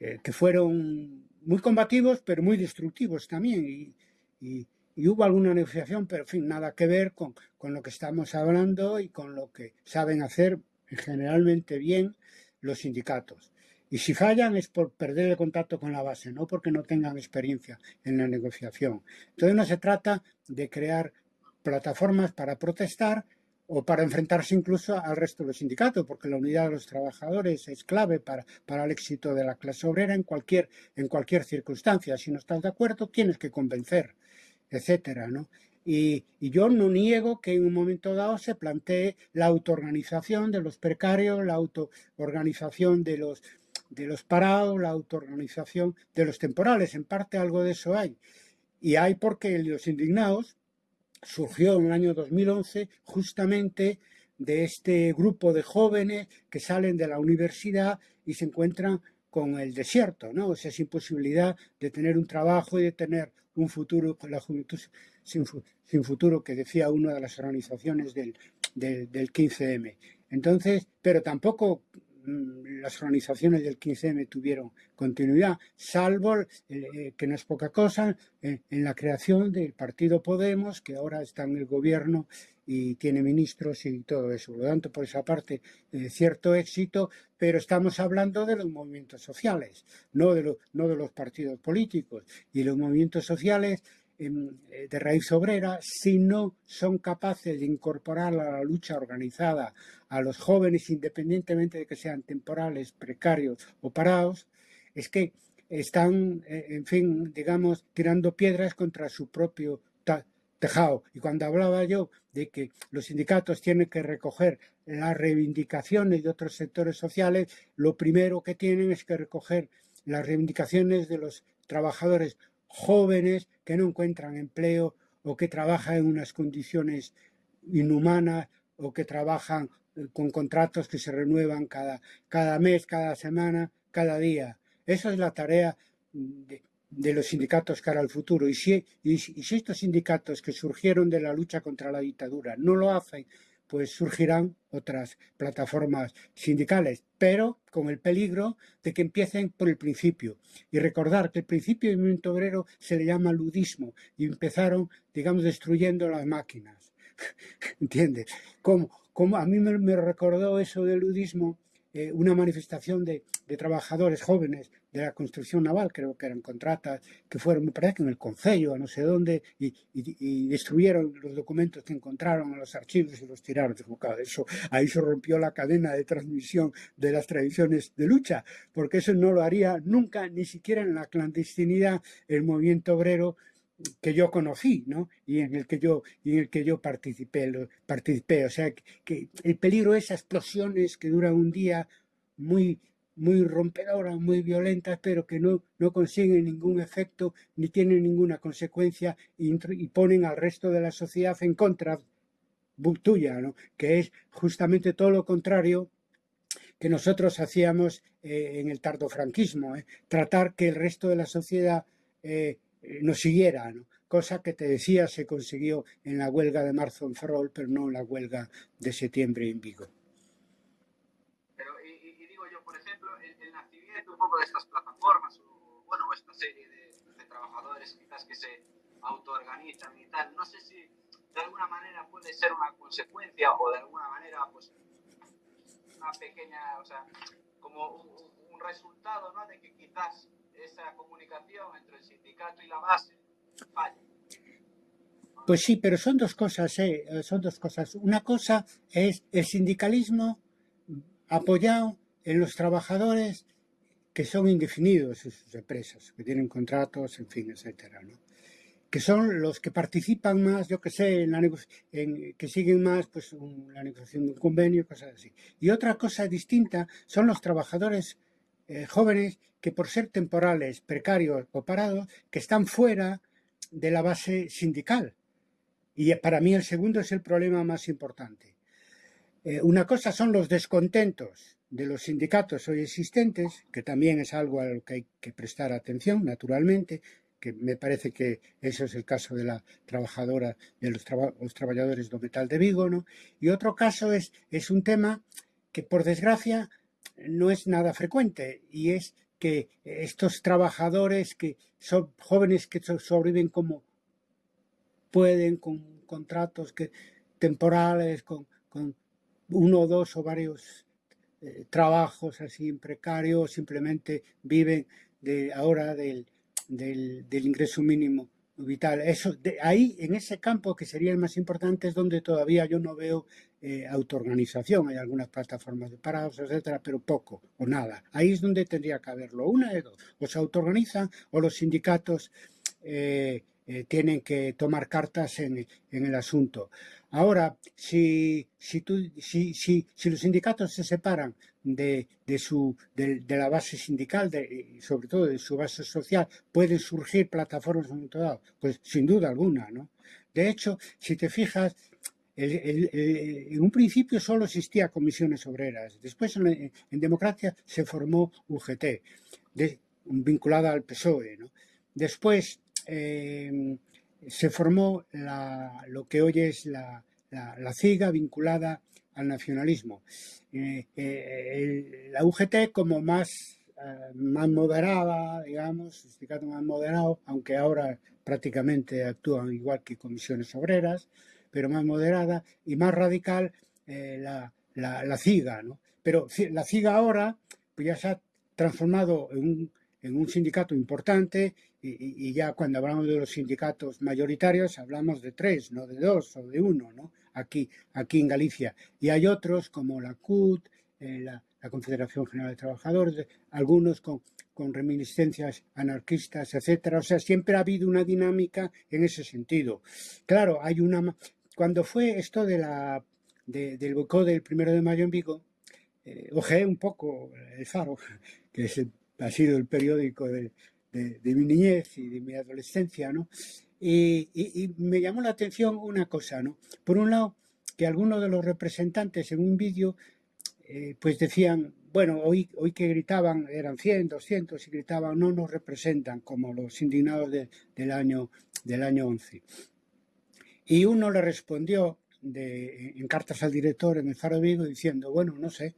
Eh, que fueron muy combativos, pero muy destructivos también. Y, hubo alguna negociación, pero en fin, nada que ver con, con, lo que estamos hablando y con lo que saben hacer generalmente bien los sindicatos. Y si fallan es por perder el contacto con la base, no porque no tengan experiencia en la negociación. Entonces no se trata de crear plataformas para protestar, o para enfrentarse incluso al resto de los sindicatos, porque la unidad de los trabajadores es clave para, el éxito de la clase obrera en cualquier, en cualquier circunstancia. Si no estás de acuerdo, tienes que convencer, etcétera, ¿no? Y, y, yo no niego que en un momento dado se plantee la autoorganización de los precarios, la autoorganización de los, de los parados, la autoorganización de los temporales. En parte algo de eso hay. Y hay porque los indignados surgió en el año 2011 justamente de este grupo de jóvenes que salen de la universidad y se encuentran con el desierto, ¿no? O sea, sin posibilidad de tener un trabajo y de tener un futuro con la juventud sin, futuro, que decía una de las organizaciones del, del, del 15M. Entonces, pero tampoco las organizaciones del 15M tuvieron continuidad, salvo, eh, eh, que no es poca cosa, eh, en la creación del partido Podemos, que ahora está en el gobierno y tiene ministros y todo eso. Por lo tanto, por esa parte, cierto éxito, pero estamos hablando de los movimientos sociales, no de, no de los partidos políticos. Y los movimientos sociales de raíz obrera si no son capaces de incorporar a la lucha organizada a los jóvenes, independientemente de que sean temporales, precarios o parados, es que están, eh, en fin, digamos, tirando piedras contra su propio tejado. Y cuando hablaba yo de que los sindicatos tienen que recoger las reivindicaciones de otros sectores sociales, lo primero que tienen es que recoger las reivindicaciones de los trabajadores jóvenes que no encuentran empleo o que trabajan en unas condiciones inhumanas o que trabajan eh, con contratos que se renuevan cada, cada mes, cada semana, cada día. Esa es la tarea de, los sindicatos cara al futuro. Y si, y si estos sindicatos que surgieron de la lucha contra la dictadura no lo hacen pues surgirán otras plataformas sindicales, pero con el peligro de que empiecen por el principio. Y recordar que el principio del movimiento obrero se le llama ludismo y empezaron, digamos, destruyendo las máquinas. ¿Entiendes? Como, como a mí me, me recordó eso del ludismo eh, una manifestación de, trabajadores jóvenes de la construcción naval, creo que eran contratas, que fueron, me parece que en el Concello, a no sé dónde, y, destruyeron los documentos que encontraron en los archivos y los tiraron. Eso, ahí se rompió la cadena de transmisión de las tradiciones de lucha, porque eso no lo haría nunca, ni siquiera en la clandestinidad, el movimiento obrero que yo conocí, ¿no? Y en el que yo, y en el que yo participé, participé. O sea, que, el peligro es explosiones que duran un día muy, muy rompedoras, muy violentas, pero que no, no consiguen ningún efecto ni tienen ninguna consecuencia y, ponen al resto de la sociedad en contra tuya, ¿no? que es justamente todo lo contrario que nosotros hacíamos eh, en el tardofranquismo, ¿eh? tratar que el resto de la sociedad eh, nos siguiera, cosa que te decía se consiguió en la huelga de marzo en Ferrol, pero no en la huelga de septiembre en Vigo. Pero, y, digo yo, por ejemplo, el, nacimiento un poco de estas plataformas, o bueno, esta serie de, trabajadores quizás que se autoorganizan y tal, no sé si de alguna manera puede ser una consecuencia o de alguna manera, pues, una pequeña, o sea, como un, un resultado, ¿no? De que quizás esa comunicación entre el sindicato y la base falla. Pues sí, pero son dos cosas, ¿eh? son dos cosas. Una cosa es el sindicalismo apoyado en los trabajadores que son indefinidos en sus empresas, que tienen contratos, en fin, etcétera, ¿no? que son los que participan más, yo que sé, en la en, que siguen más pues la negociación de un convenio, cosas así. Y otra cosa distinta son los trabajadores eh, jóvenes que por ser temporales, precarios o parados, que están fuera de la base sindical. Y para mí el segundo es el problema más importante. Eh, una cosa son los descontentos de los sindicatos hoy existentes, que también es algo a lo que hay que prestar atención, naturalmente, que me parece que eso es el caso de la trabajadora, de los, trabajadores de metal de Vigo, ¿no? Y otro caso es, es un tema que, por desgracia, no es nada frecuente, y es que estos trabajadores que son jóvenes que sobreviven como pueden, con contratos que, temporales, con, uno o dos o varios eh, trabajos así precarios, simplemente viven de ahora del, del, ingreso mínimo vital. Eso, de, ahí, en ese campo que sería el más importante, es donde todavía yo no veo eh, autoorganización. Hay algunas plataformas de parados, etcétera, pero poco o nada. Ahí es donde tendría que haberlo. Una de dos. O se autoorganizan o los sindicatos eh, eh, tienen que tomar cartas en, el asunto. Ahora, si, los sindicatos se separan de, la base sindical, de, sobre todo de su base social, pueden surgir plataformas en momento dado. Pues sin duda alguna, ¿no? De hecho, si te fijas, en un principio solo existía comisiones obreras. Después, en, democracia, se formó UGT, vinculada al PSOE. ¿no? Después, eh, se formó lo que hoy es la, CIGA vinculada al nacionalismo. Eh, eh, la UGT como más, eh, más moderada, digamos, sindicato más moderado, aunque ahora prácticamente actúan igual que comisiones obreras, pero más moderada y más radical la, la, CIGA. ¿no? Pero la CIGA ahora pues ya se ha transformado en un, en un sindicato importante y, ya cuando hablamos de los sindicatos mayoritarios hablamos de tres, no de dos o de uno, ¿no? Aquí, aquí en Galicia. Y hay otros como la CUT, eh, la, Confederación General de Trabajadores, algunos con, con reminiscencias anarquistas, etcétera. O sea, siempre ha habido una dinámica en ese sentido. Claro, hay una... Cuando fue esto de la, del boicot del primero de mayo en Vigo, eh, ojeé un poco el Faro, que es ha sido el periódico de, de, mi niñez y de mi adolescencia, ¿no? Y, me llamó la atención una cosa, ¿no? Por un lado, que algunos de los representantes en un vídeo, eh, pues decían, bueno, hoy, hoy que gritaban, eran 100, 200, y gritaban, no nos representan, como los indignados del, año, del año 11. Y uno le respondió de, en cartas al director en el Faro Vigo diciendo, bueno, no sé,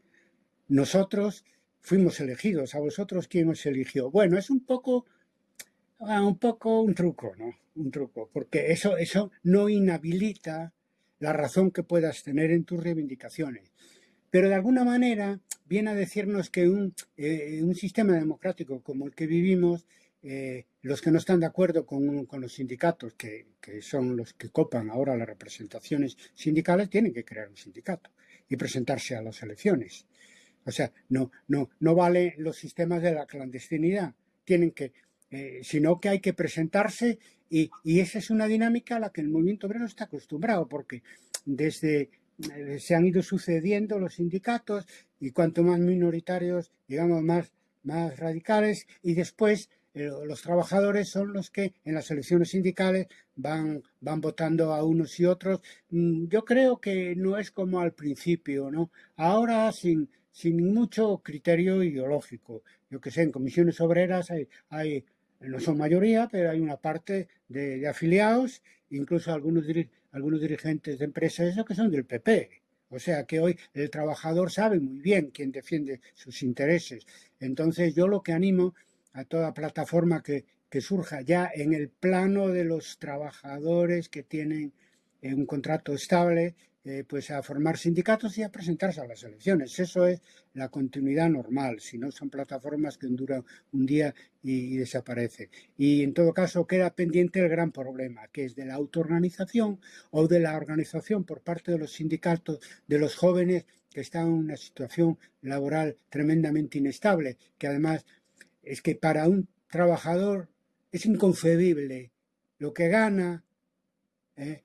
nosotros fuimos elegidos. ¿A vosotros quién os eligió? Bueno, es un poco, ah, un poco un truco, ¿no? Un truco, porque eso, eso no inhabilita la razón que puedas tener en tus reivindicaciones. Pero de alguna manera viene a decirnos que un, eh, un sistema democrático como el que vivimos, eh, los que no están de acuerdo con, con los sindicatos, que, que, son los que copan ahora las representaciones sindicales, tienen que crear un sindicato y presentarse a las elecciones. O sea, no, no, no vale los sistemas de la clandestinidad. Tienen que, eh, sino que hay que presentarse y, esa es una dinámica a la que el movimiento obrero está acostumbrado, porque desde eh, se han ido sucediendo los sindicatos y cuanto más minoritarios, digamos, más, más radicales, y después eh, los trabajadores son los que en las elecciones sindicales van, van votando a unos y otros. Mm, yo creo que no es como al principio, ¿no? Ahora, sin, sin mucho criterio ideológico. Yo que sé, en comisiones obreras hay, hay no son mayoría, pero hay una parte de, afiliados, incluso algunos, algunos dirigentes de empresas que son del PP. O sea que hoy el trabajador sabe muy bien quién defiende sus intereses. Entonces yo lo que animo a toda plataforma que, que surja ya en el plano de los trabajadores que tienen un contrato estable, eh, pues a formar sindicatos y a presentarse a las elecciones. Eso es la continuidad normal, si no son plataformas que duran un día y, desaparecen. Y en todo caso queda pendiente el gran problema, que es de la autoorganización o de la organización por parte de los sindicatos de los jóvenes que están en una situación laboral tremendamente inestable, que además es que para un trabajador es inconcebible lo que gana, eh,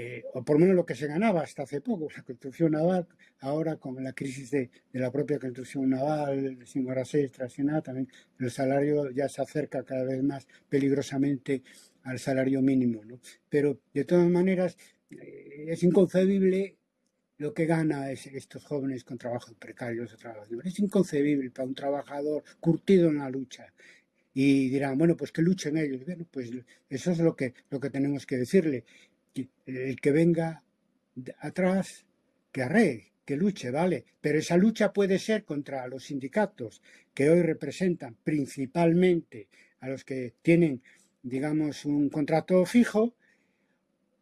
eh, o por lo menos lo que se ganaba hasta hace poco, la construcción naval, ahora con la crisis de, la propia construcción naval, sin horas extras y nada, también el salario ya se acerca cada vez más peligrosamente al salario mínimo. ¿no? Pero de todas maneras eh, es inconcebible lo que gana estos jóvenes con trabajo precario. Es inconcebible para un trabajador curtido en la lucha. Y dirán, bueno, pues que luchen ellos. Bueno, pues eso es lo que, lo que tenemos que decirle. El que venga atrás, que arree, que luche, ¿vale? Pero esa lucha puede ser contra los sindicatos que hoy representan principalmente a los que tienen, digamos, un contrato fijo,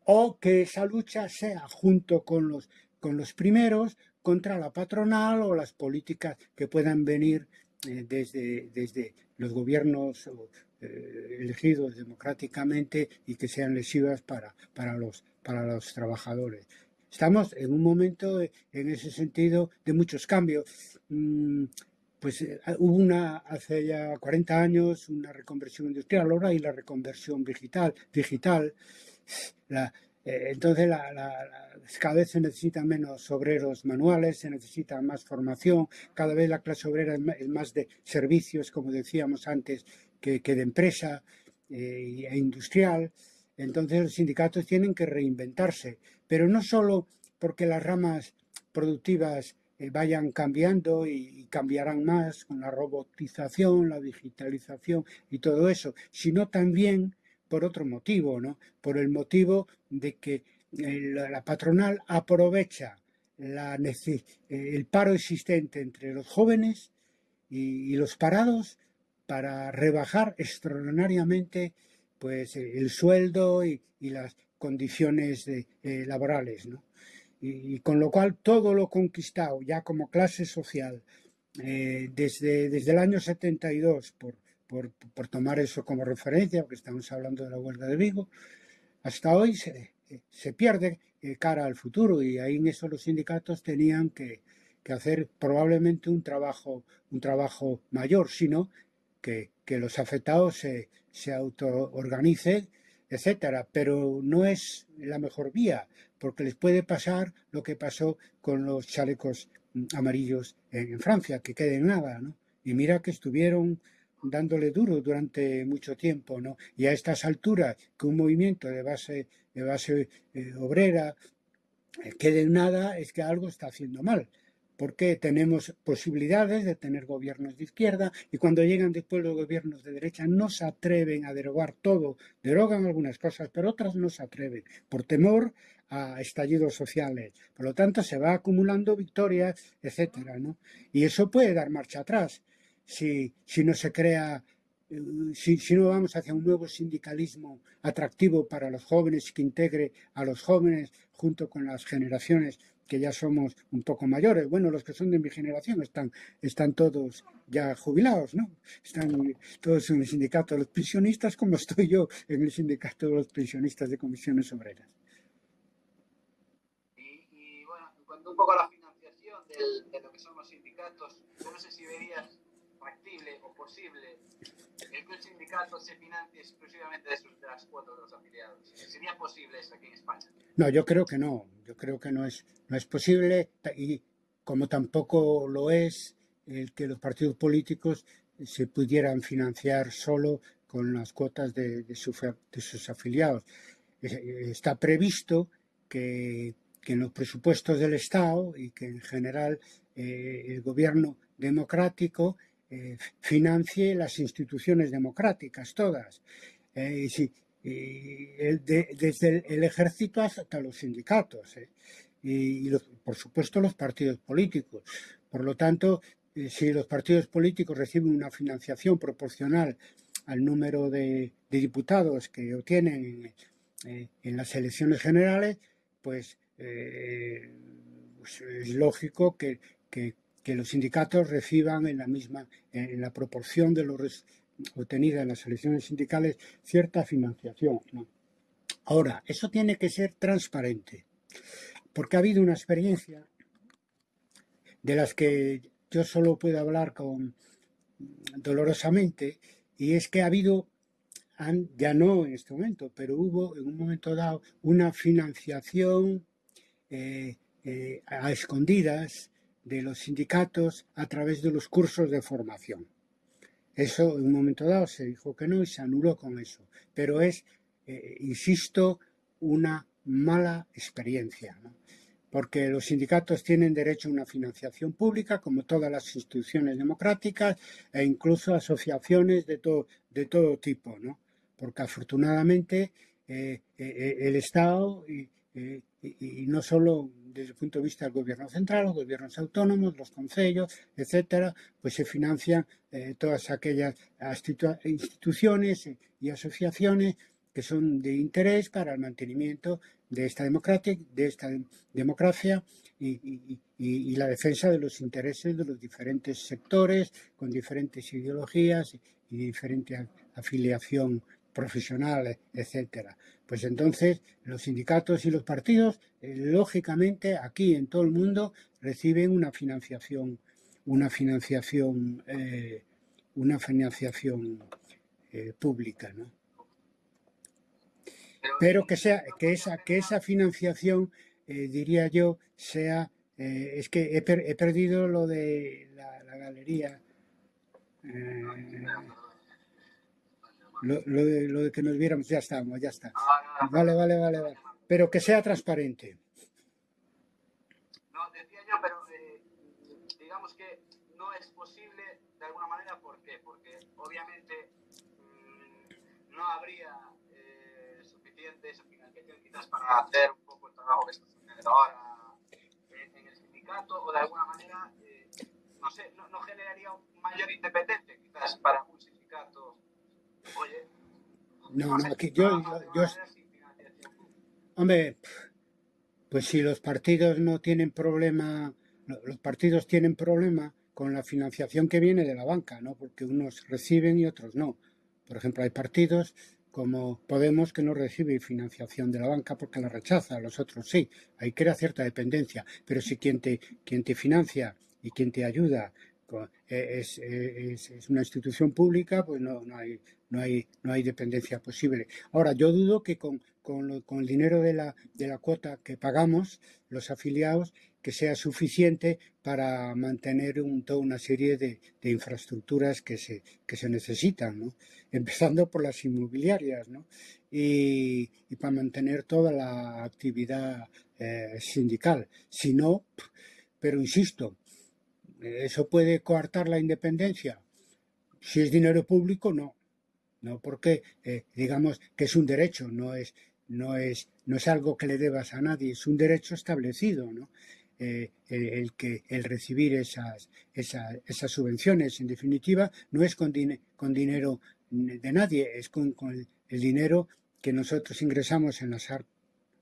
o que esa lucha sea junto con los con los primeros contra la patronal o las políticas que puedan venir eh, desde, desde los gobiernos eh, elegidos democráticamente y que sean lesivas para, para, los, para los trabajadores. Estamos en un momento, en ese sentido, de muchos cambios. Mm, pues eh, hubo una, hace ya 40 años, una reconversión industrial, ahora hay la reconversión digital. digital la, eh, entonces, cada vez se necesitan menos obreros manuales, se necesita más formación, cada vez la clase obrera es más de servicios, como decíamos antes, que, de empresa eh, e industrial. Entonces, los sindicatos tienen que reinventarse, pero no solo porque las ramas productivas eh, vayan cambiando y, cambiarán más con la robotización, la digitalización y todo eso, sino también por otro motivo, ¿no? Por el motivo de que eh, la patronal aprovecha la, el paro existente entre los jóvenes y, los parados para rebajar extraordinariamente pues, el sueldo y, las condiciones eh, laborales. ¿no? Y, con lo cual todo lo conquistado ya como clase social eh, desde, desde el año 72 por, por, por, tomar eso como referencia, porque estamos hablando de la huelga de Vigo, hasta hoy se, se pierde eh, cara al futuro y ahí en eso los sindicatos tenían que, que hacer probablemente un trabajo, un trabajo mayor, sino que, los afectados se, se autoorganicen, etcétera, pero no es la mejor vía, porque les puede pasar lo que pasó con los chalecos mm, amarillos en, Francia, que queden nada, ¿no? Y mira que estuvieron dándole duro durante mucho tiempo, ¿no? Y a estas alturas, que un movimiento de base, de base eh, obrera eh, quede nada, es que algo está haciendo mal. Porque tenemos posibilidades de tener gobiernos de izquierda y cuando llegan después los gobiernos de derecha no se atreven a derogar todo, derogan algunas cosas, pero otras no se atreven por temor a estallidos sociales. Por lo tanto, se va acumulando victorias, etcétera, ¿no? Y eso puede dar marcha atrás si, si no se crea, eh, si, si, no vamos hacia un nuevo sindicalismo atractivo para los jóvenes que integre a los jóvenes junto con las generaciones que ya somos un poco mayores. Bueno, los que son de mi generación están, están todos ya jubilados, ¿no? Están todos en el sindicato de los pensionistas, como estoy yo en el sindicato de los pensionistas de comisiones obreras. Y, bueno, cuando un poco a la financiación de lo que son los sindicatos, no sé si verías factible o posible el sindicato se financie exclusivamente de, sus, de las cuotas de los afiliados? ¿Sería posible eso aquí en España? No, yo creo que no. Yo creo que no es, no es posible y como tampoco lo es el que los partidos políticos se pudieran financiar solo con las cuotas de, de, su, de sus afiliados. Está previsto que, que, en los presupuestos del Estado y que en general eh, el gobierno democrático eh, financie las instituciones democráticas, todas. Eh, desde el, ejército hasta los sindicatos. Eh, y, por supuesto los partidos políticos. Por lo tanto, si los partidos políticos reciben una financiación proporcional al número de, diputados que obtienen en, las elecciones generales, pues, pues es lógico que, que los sindicatos reciban en la misma, en la proporción de lo obtenida en las elecciones sindicales, cierta financiación. Ahora, eso tiene que ser transparente, porque ha habido una experiencia de las que yo solo puedo hablar con dolorosamente, y es que ha habido, ya no en este momento, pero hubo en un momento dado una financiación eh, eh, a escondidas de los sindicatos a través de los cursos de formación. Eso en un momento dado se dijo que no y se anuló con eso. Pero es, eh, insisto, una mala experiencia. Porque los sindicatos tienen derecho a una financiación pública, como todas las instituciones democráticas, e incluso asociaciones de todo, de todo tipo. ¿no? Porque afortunadamente eh, eh, el Estado y, no solo desde el punto de vista del gobierno central, los gobiernos autónomos, los consejos, etcétera, pues se financian eh, todas aquellas instituciones y asociaciones que son de interés para el mantenimiento de esta democracia, de esta democracia y, y, la defensa de los intereses de los diferentes sectores con diferentes ideologías y diferente afiliación profesionales, etcétera. Pues entonces los sindicatos y los partidos, eh, lógicamente, aquí en todo el mundo reciben una financiación, una financiación, eh, una financiación eh, pública, ¿no? Pero que sea, que esa, que esa financiación, diría yo, sea, es que he, perdido lo de la, la galería. Lo, de, lo, de, que nos viéramos, ya estamos, ya está. Vale, vale, vale, vale. Pero que sea transparente. No, decía yo, pero eh, digamos que no es posible de alguna manera, ¿por qué? Porque obviamente mmm, no habría eh, suficiente financiación quizás para hacer un poco el trabajo que está haciendo ahora en, en, el sindicato o de alguna manera, eh, no sé, no, no generaría un mayor independencia quizás para un sindicato no, no, yo, yo, Hombre, pues si los partidos no tienen problema, los partidos tienen problema con la financiación que viene de la banca, ¿no? Porque unos reciben y otros no. Por ejemplo, hay partidos como Podemos que no recibe financiación de la banca porque la rechaza, los otros sí. Ahí crea cierta dependencia. Pero si quien te, quien te financia y quien te ayuda es, es, es, una institución pública, pues no, no, hay, no, hay, no hay dependencia posible. Ahora, yo dudo que con, con, con el dinero de la, de la cuota que pagamos los afiliados, que sea suficiente para mantener un, toda una serie de, de, infraestructuras que se, que se necesitan, ¿no? empezando por las inmobiliarias, ¿no? y, y para mantener toda la actividad eh, sindical. Si no, pero insisto, ¿Eso puede coartar la independencia? Si es dinero público, no. No porque, eh, digamos, que es un derecho, no es, no, es, no es algo que le debas a nadie, es un derecho establecido, ¿no? Eh, el, que el recibir esas, esas, esas, subvenciones, en definitiva, no es con, dinero de nadie, es con, con el, dinero que nosotros ingresamos en las,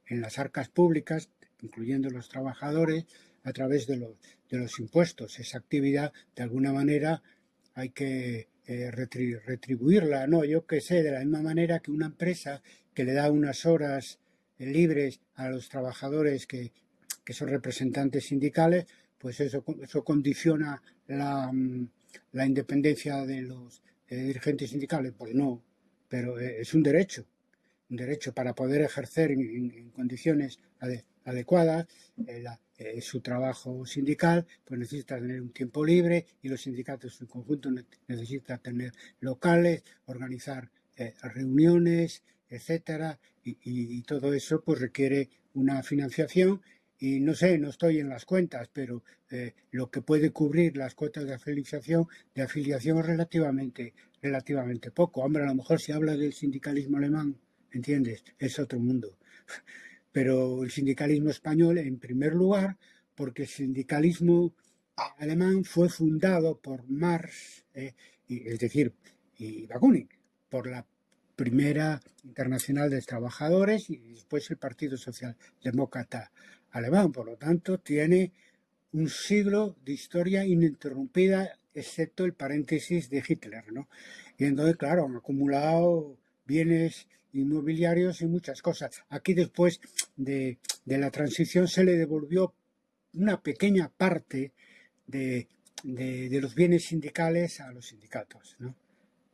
en las arcas públicas, incluyendo los trabajadores, a través de los, de los impuestos. Esa actividad, de alguna manera, hay que eh, retribuirla, ¿no? Yo que sé, de la misma manera que una empresa que le da unas horas eh, libres a los trabajadores que, que son representantes sindicales, pues eso, eso condiciona la, mm, la independencia de los dirigentes sindicales. Pues no, pero eh, es un derecho, un derecho para poder ejercer en, condiciones adecuadas la, eh, su trabajo sindical, pues necesita tener un tiempo libre y los sindicatos en conjunto necesitan tener locales, organizar eh, reuniones, etcétera, y, todo eso pues requiere una financiación y no sé, no estoy en las cuentas, pero eh, lo que puede cubrir las cuotas de afiliación, de afiliación es relativamente, relativamente poco. Hombre, a lo mejor si habla del sindicalismo alemán, ¿entiendes? Es otro mundo pero el sindicalismo español en primer lugar, porque el sindicalismo alemán fue fundado por Marx, eh, es decir, y Bakunin, por la primera internacional de trabajadores y después el Partido Socialdemócrata Alemán. Por lo tanto, tiene un siglo de historia ininterrumpida, excepto el paréntesis de Hitler. ¿no? Y entonces, claro, han acumulado bienes inmobiliarios y muchas cosas. Aquí después de, la transición se le devolvió una pequeña parte de, los bienes sindicales a los sindicatos, ¿no?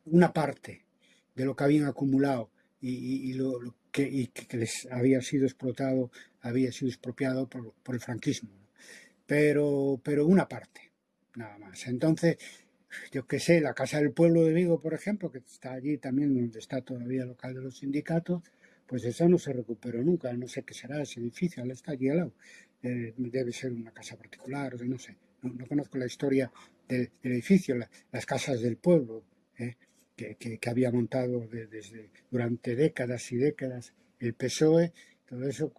Una parte de lo que habían acumulado y, lo, que, les había sido explotado, había sido expropiado por, el franquismo. Pero, pero una parte, nada más. Entonces, yo qué sé, la Casa del Pueblo de Vigo, por ejemplo, que está allí también donde está todavía el local de los sindicatos, pues esa no se recuperó nunca, no sé qué será ese edificio, está allí al lado. Eh, debe ser una casa particular, no sé, no, conozco la historia del, edificio, las casas del pueblo, eh, que, había montado desde, durante décadas y décadas el PSOE, todo eso,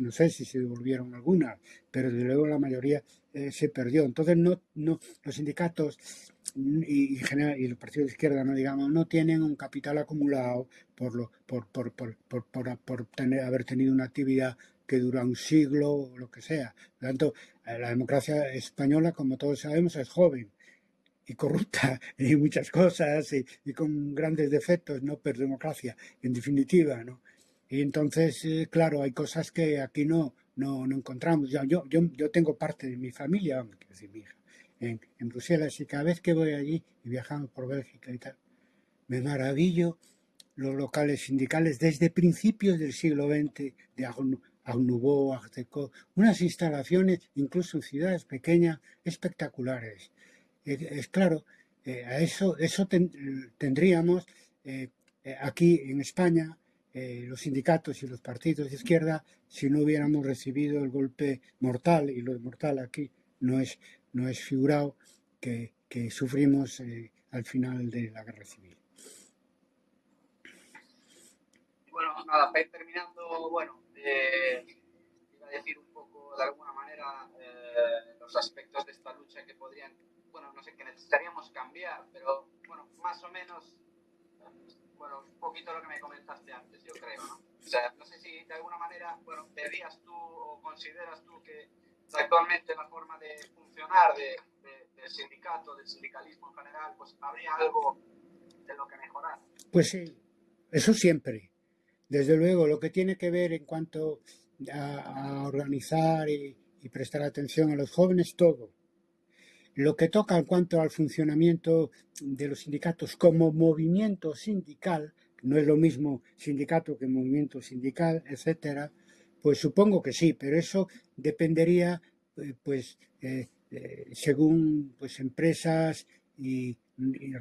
no sé si se devolvieron algunas, pero desde luego la mayoría eh, se perdió. Entonces, no, no, los sindicatos y, general, y los partidos de izquierda, no digamos, no tienen un capital acumulado por, lo, por, por, por, por tener, haber tenido una actividad que dura un siglo o lo que sea. Por lo tanto, eh, la democracia española, como todos sabemos, es joven y corrupta y muchas cosas y, con grandes defectos, ¿no? Pero democracia, en definitiva, ¿no? Y entonces, eh, claro, hay cosas que aquí no, no, no encontramos. Yo, yo, yo, tengo parte de mi familia, decir, mi hija, en, Bruselas y cada vez que voy allí y viajamos por Bélgica y tal, me maravillo los locales sindicales desde principios del siglo XX de Agnubó, Arteco, unas instalaciones, incluso en ciudades pequeñas, espectaculares. Es, claro, eh, a eso, eso tendríamos eh, eh, aquí en España, los sindicatos y los partidos de izquierda, si no hubiéramos recibido el golpe mortal, y lo mortal aquí no es, no es figurado, que, que sufrimos al final de la guerra civil. Bueno, nada, para ir terminando, bueno, eh, iba a decir un poco, de alguna manera, eh, los aspectos de esta lucha que podrían, bueno, no sé, que necesitaríamos cambiar, pero, bueno, más o menos, bueno, un poquito lo que me comentaste antes, yo creo, ¿no? O sea, no sé si de alguna manera, bueno, verías tú o consideras tú que actualmente la forma de funcionar de, del sindicato, del sindicalismo en general, pues habría algo de lo que mejorar. Pues sí, eso siempre. Desde luego, lo que tiene que ver en cuanto a, organizar y, prestar atención a los jóvenes, todo. Lo que toca en cuanto al funcionamiento de los sindicatos como movimiento sindical, no es lo mismo sindicato que movimiento sindical, etcétera, pues supongo que sí, pero eso dependería, eh, pues, eh, eh, según pues empresas y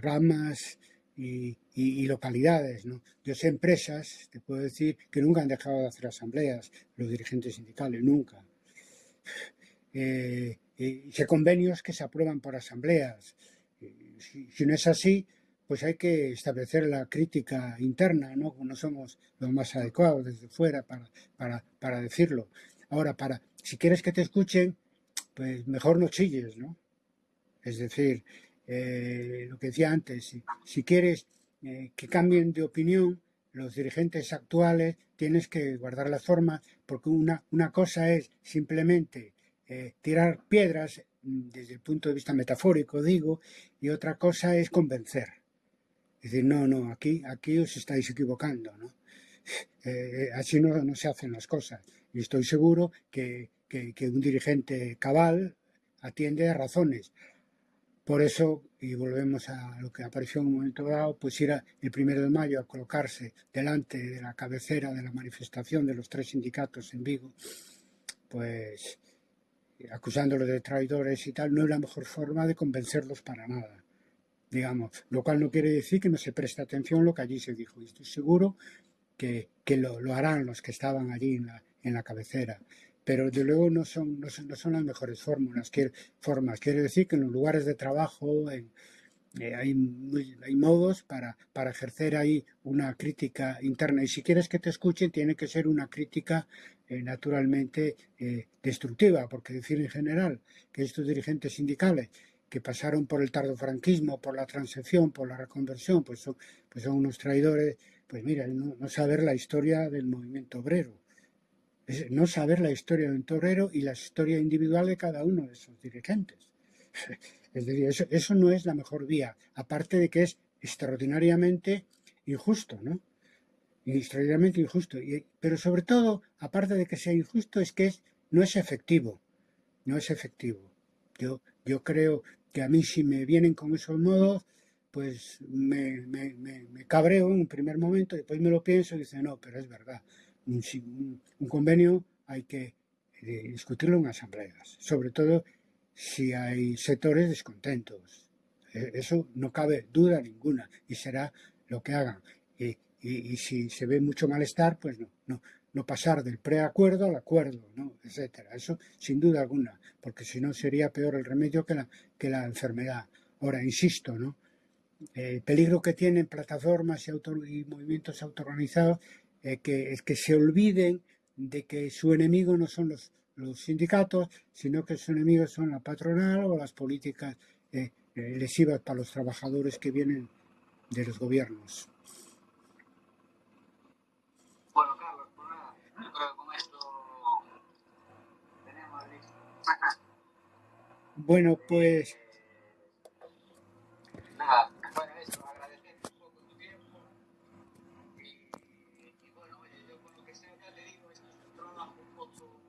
ramas y, localidades. ¿no? Yo sé empresas, te puedo decir, que nunca han dejado de hacer asambleas, los dirigentes sindicales, nunca. Eh, sé convenios que se aprueban por asambleas. Si, no es así, pues hay que establecer la crítica interna, ¿no? No somos los más adecuados desde fuera para, para, para decirlo. Ahora, para, si quieres que te escuchen, pues mejor no chilles, ¿no? Es decir, eh, lo que decía antes, si, quieres eh, que cambien de opinión los dirigentes actuales, tienes que guardar la forma, porque una, una cosa es simplemente eh, tirar piedras mm, desde el punto de vista metafórico, digo, y otra cosa es convencer. Es decir, no, no, aquí, aquí os estáis equivocando, ¿no? así no, no, se hacen las cosas. Y estoy seguro que, que, que un dirigente cabal atiende a razones. Por eso, y volvemos a lo que apareció en un momento dado, pues ir el primero de mayo a colocarse delante de la cabecera de la manifestación de los tres sindicatos en Vigo, pues acusándolos de traidores y tal, no es la mejor forma de convencerlos para nada, digamos, lo cual no quiere decir que no se preste atención a lo que allí se dijo, y estoy seguro que, lo, harán los que estaban allí en la, en la cabecera pero de luego no son, no son, las mejores fórmulas, quiere, formas. Quiere decir que en los lugares de trabajo eh, hay, hay, modos para, para, ejercer ahí una crítica interna. Y si quieres que te escuchen, tiene que ser una crítica eh, naturalmente eh, destructiva, porque decir en general que estos dirigentes sindicales que pasaron por el tardofranquismo, por la transición, por la reconversión, pues son, pues son unos traidores, pues mira, no saber la historia del movimiento obrero es no saber la historia de un torero y la historia individual de cada uno de sus dirigentes. Es decir, eso, no es la mejor vía, aparte de que es extraordinariamente injusto, ¿no? Extraordinariamente injusto. pero sobre todo, aparte de que sea injusto, es que no es efectivo. No es efectivo. Yo, yo creo que a mí si me vienen con esos modos, pues me, me, me, cabreo en un primer momento, después me lo pienso y dice, no, pero es verdad, un, un- convenio hay que eh, discutirlo en asambleas, sobre todo si hay sectores descontentos. Eh, Eso no cabe duda ninguna y será lo que hagan. Y, y- y si se ve mucho malestar, pues no, no, no pasar del preacuerdo al acuerdo, ¿no? etcétera. Eso sin duda alguna, porque si no sería peor el remedio que la, que la enfermedad. Ahora, insisto, ¿no? el peligro que tienen plataformas y, auto- movimientos autoorganizados eh, que, es que se olviden de que su enemigo no son los, los sindicatos, sino que su enemigo son la patronal o las políticas eh, eh, lesivas para los trabajadores que vienen de los gobiernos. Bueno, Carlos, pues nada, yo creo que con esto tenemos Bueno, pues Nada, bueno, eso, agradecerte un poco tu tiempo. Y, bueno, oye, yo con lo que sea, te digo, es un trabajo un poco,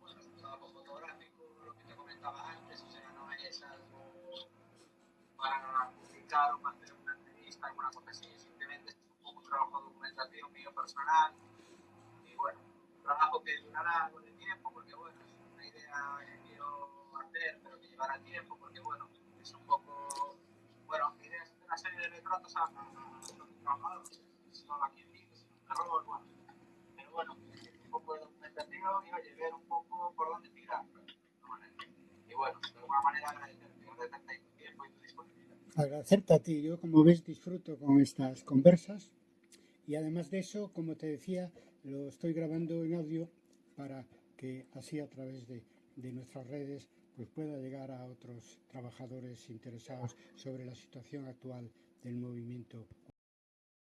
bueno, es un trabajo fotográfico, lo que te comentaba antes, o sea, no es para publicar o para hacer una entrevista, alguna cosa así, simplemente es un poco trabajo de documentación mío personal. Y bueno, un trabajo que durará algo de tiempo, porque bueno, que quiero hacer, pero que llevará tiempo, porque bueno, es un poco, bueno, mi idea es hacer una serie de retratos a, a, a los trabajadores, no a quien vive, sino un terror, bueno. Pero bueno, un poco de documentación y oye, ver un poco por dónde tirar. Y bueno, de alguna manera agradecerte, agradecerte tu tiempo y tu disponibilidad. agradecerte a ti. Yo, como ves, disfruto con estas conversas y además de eso, como te decía, lo estoy grabando en audio para que así a través de, de nuestras redes pues pueda llegar a otros trabajadores interesados sobre la situación actual del movimiento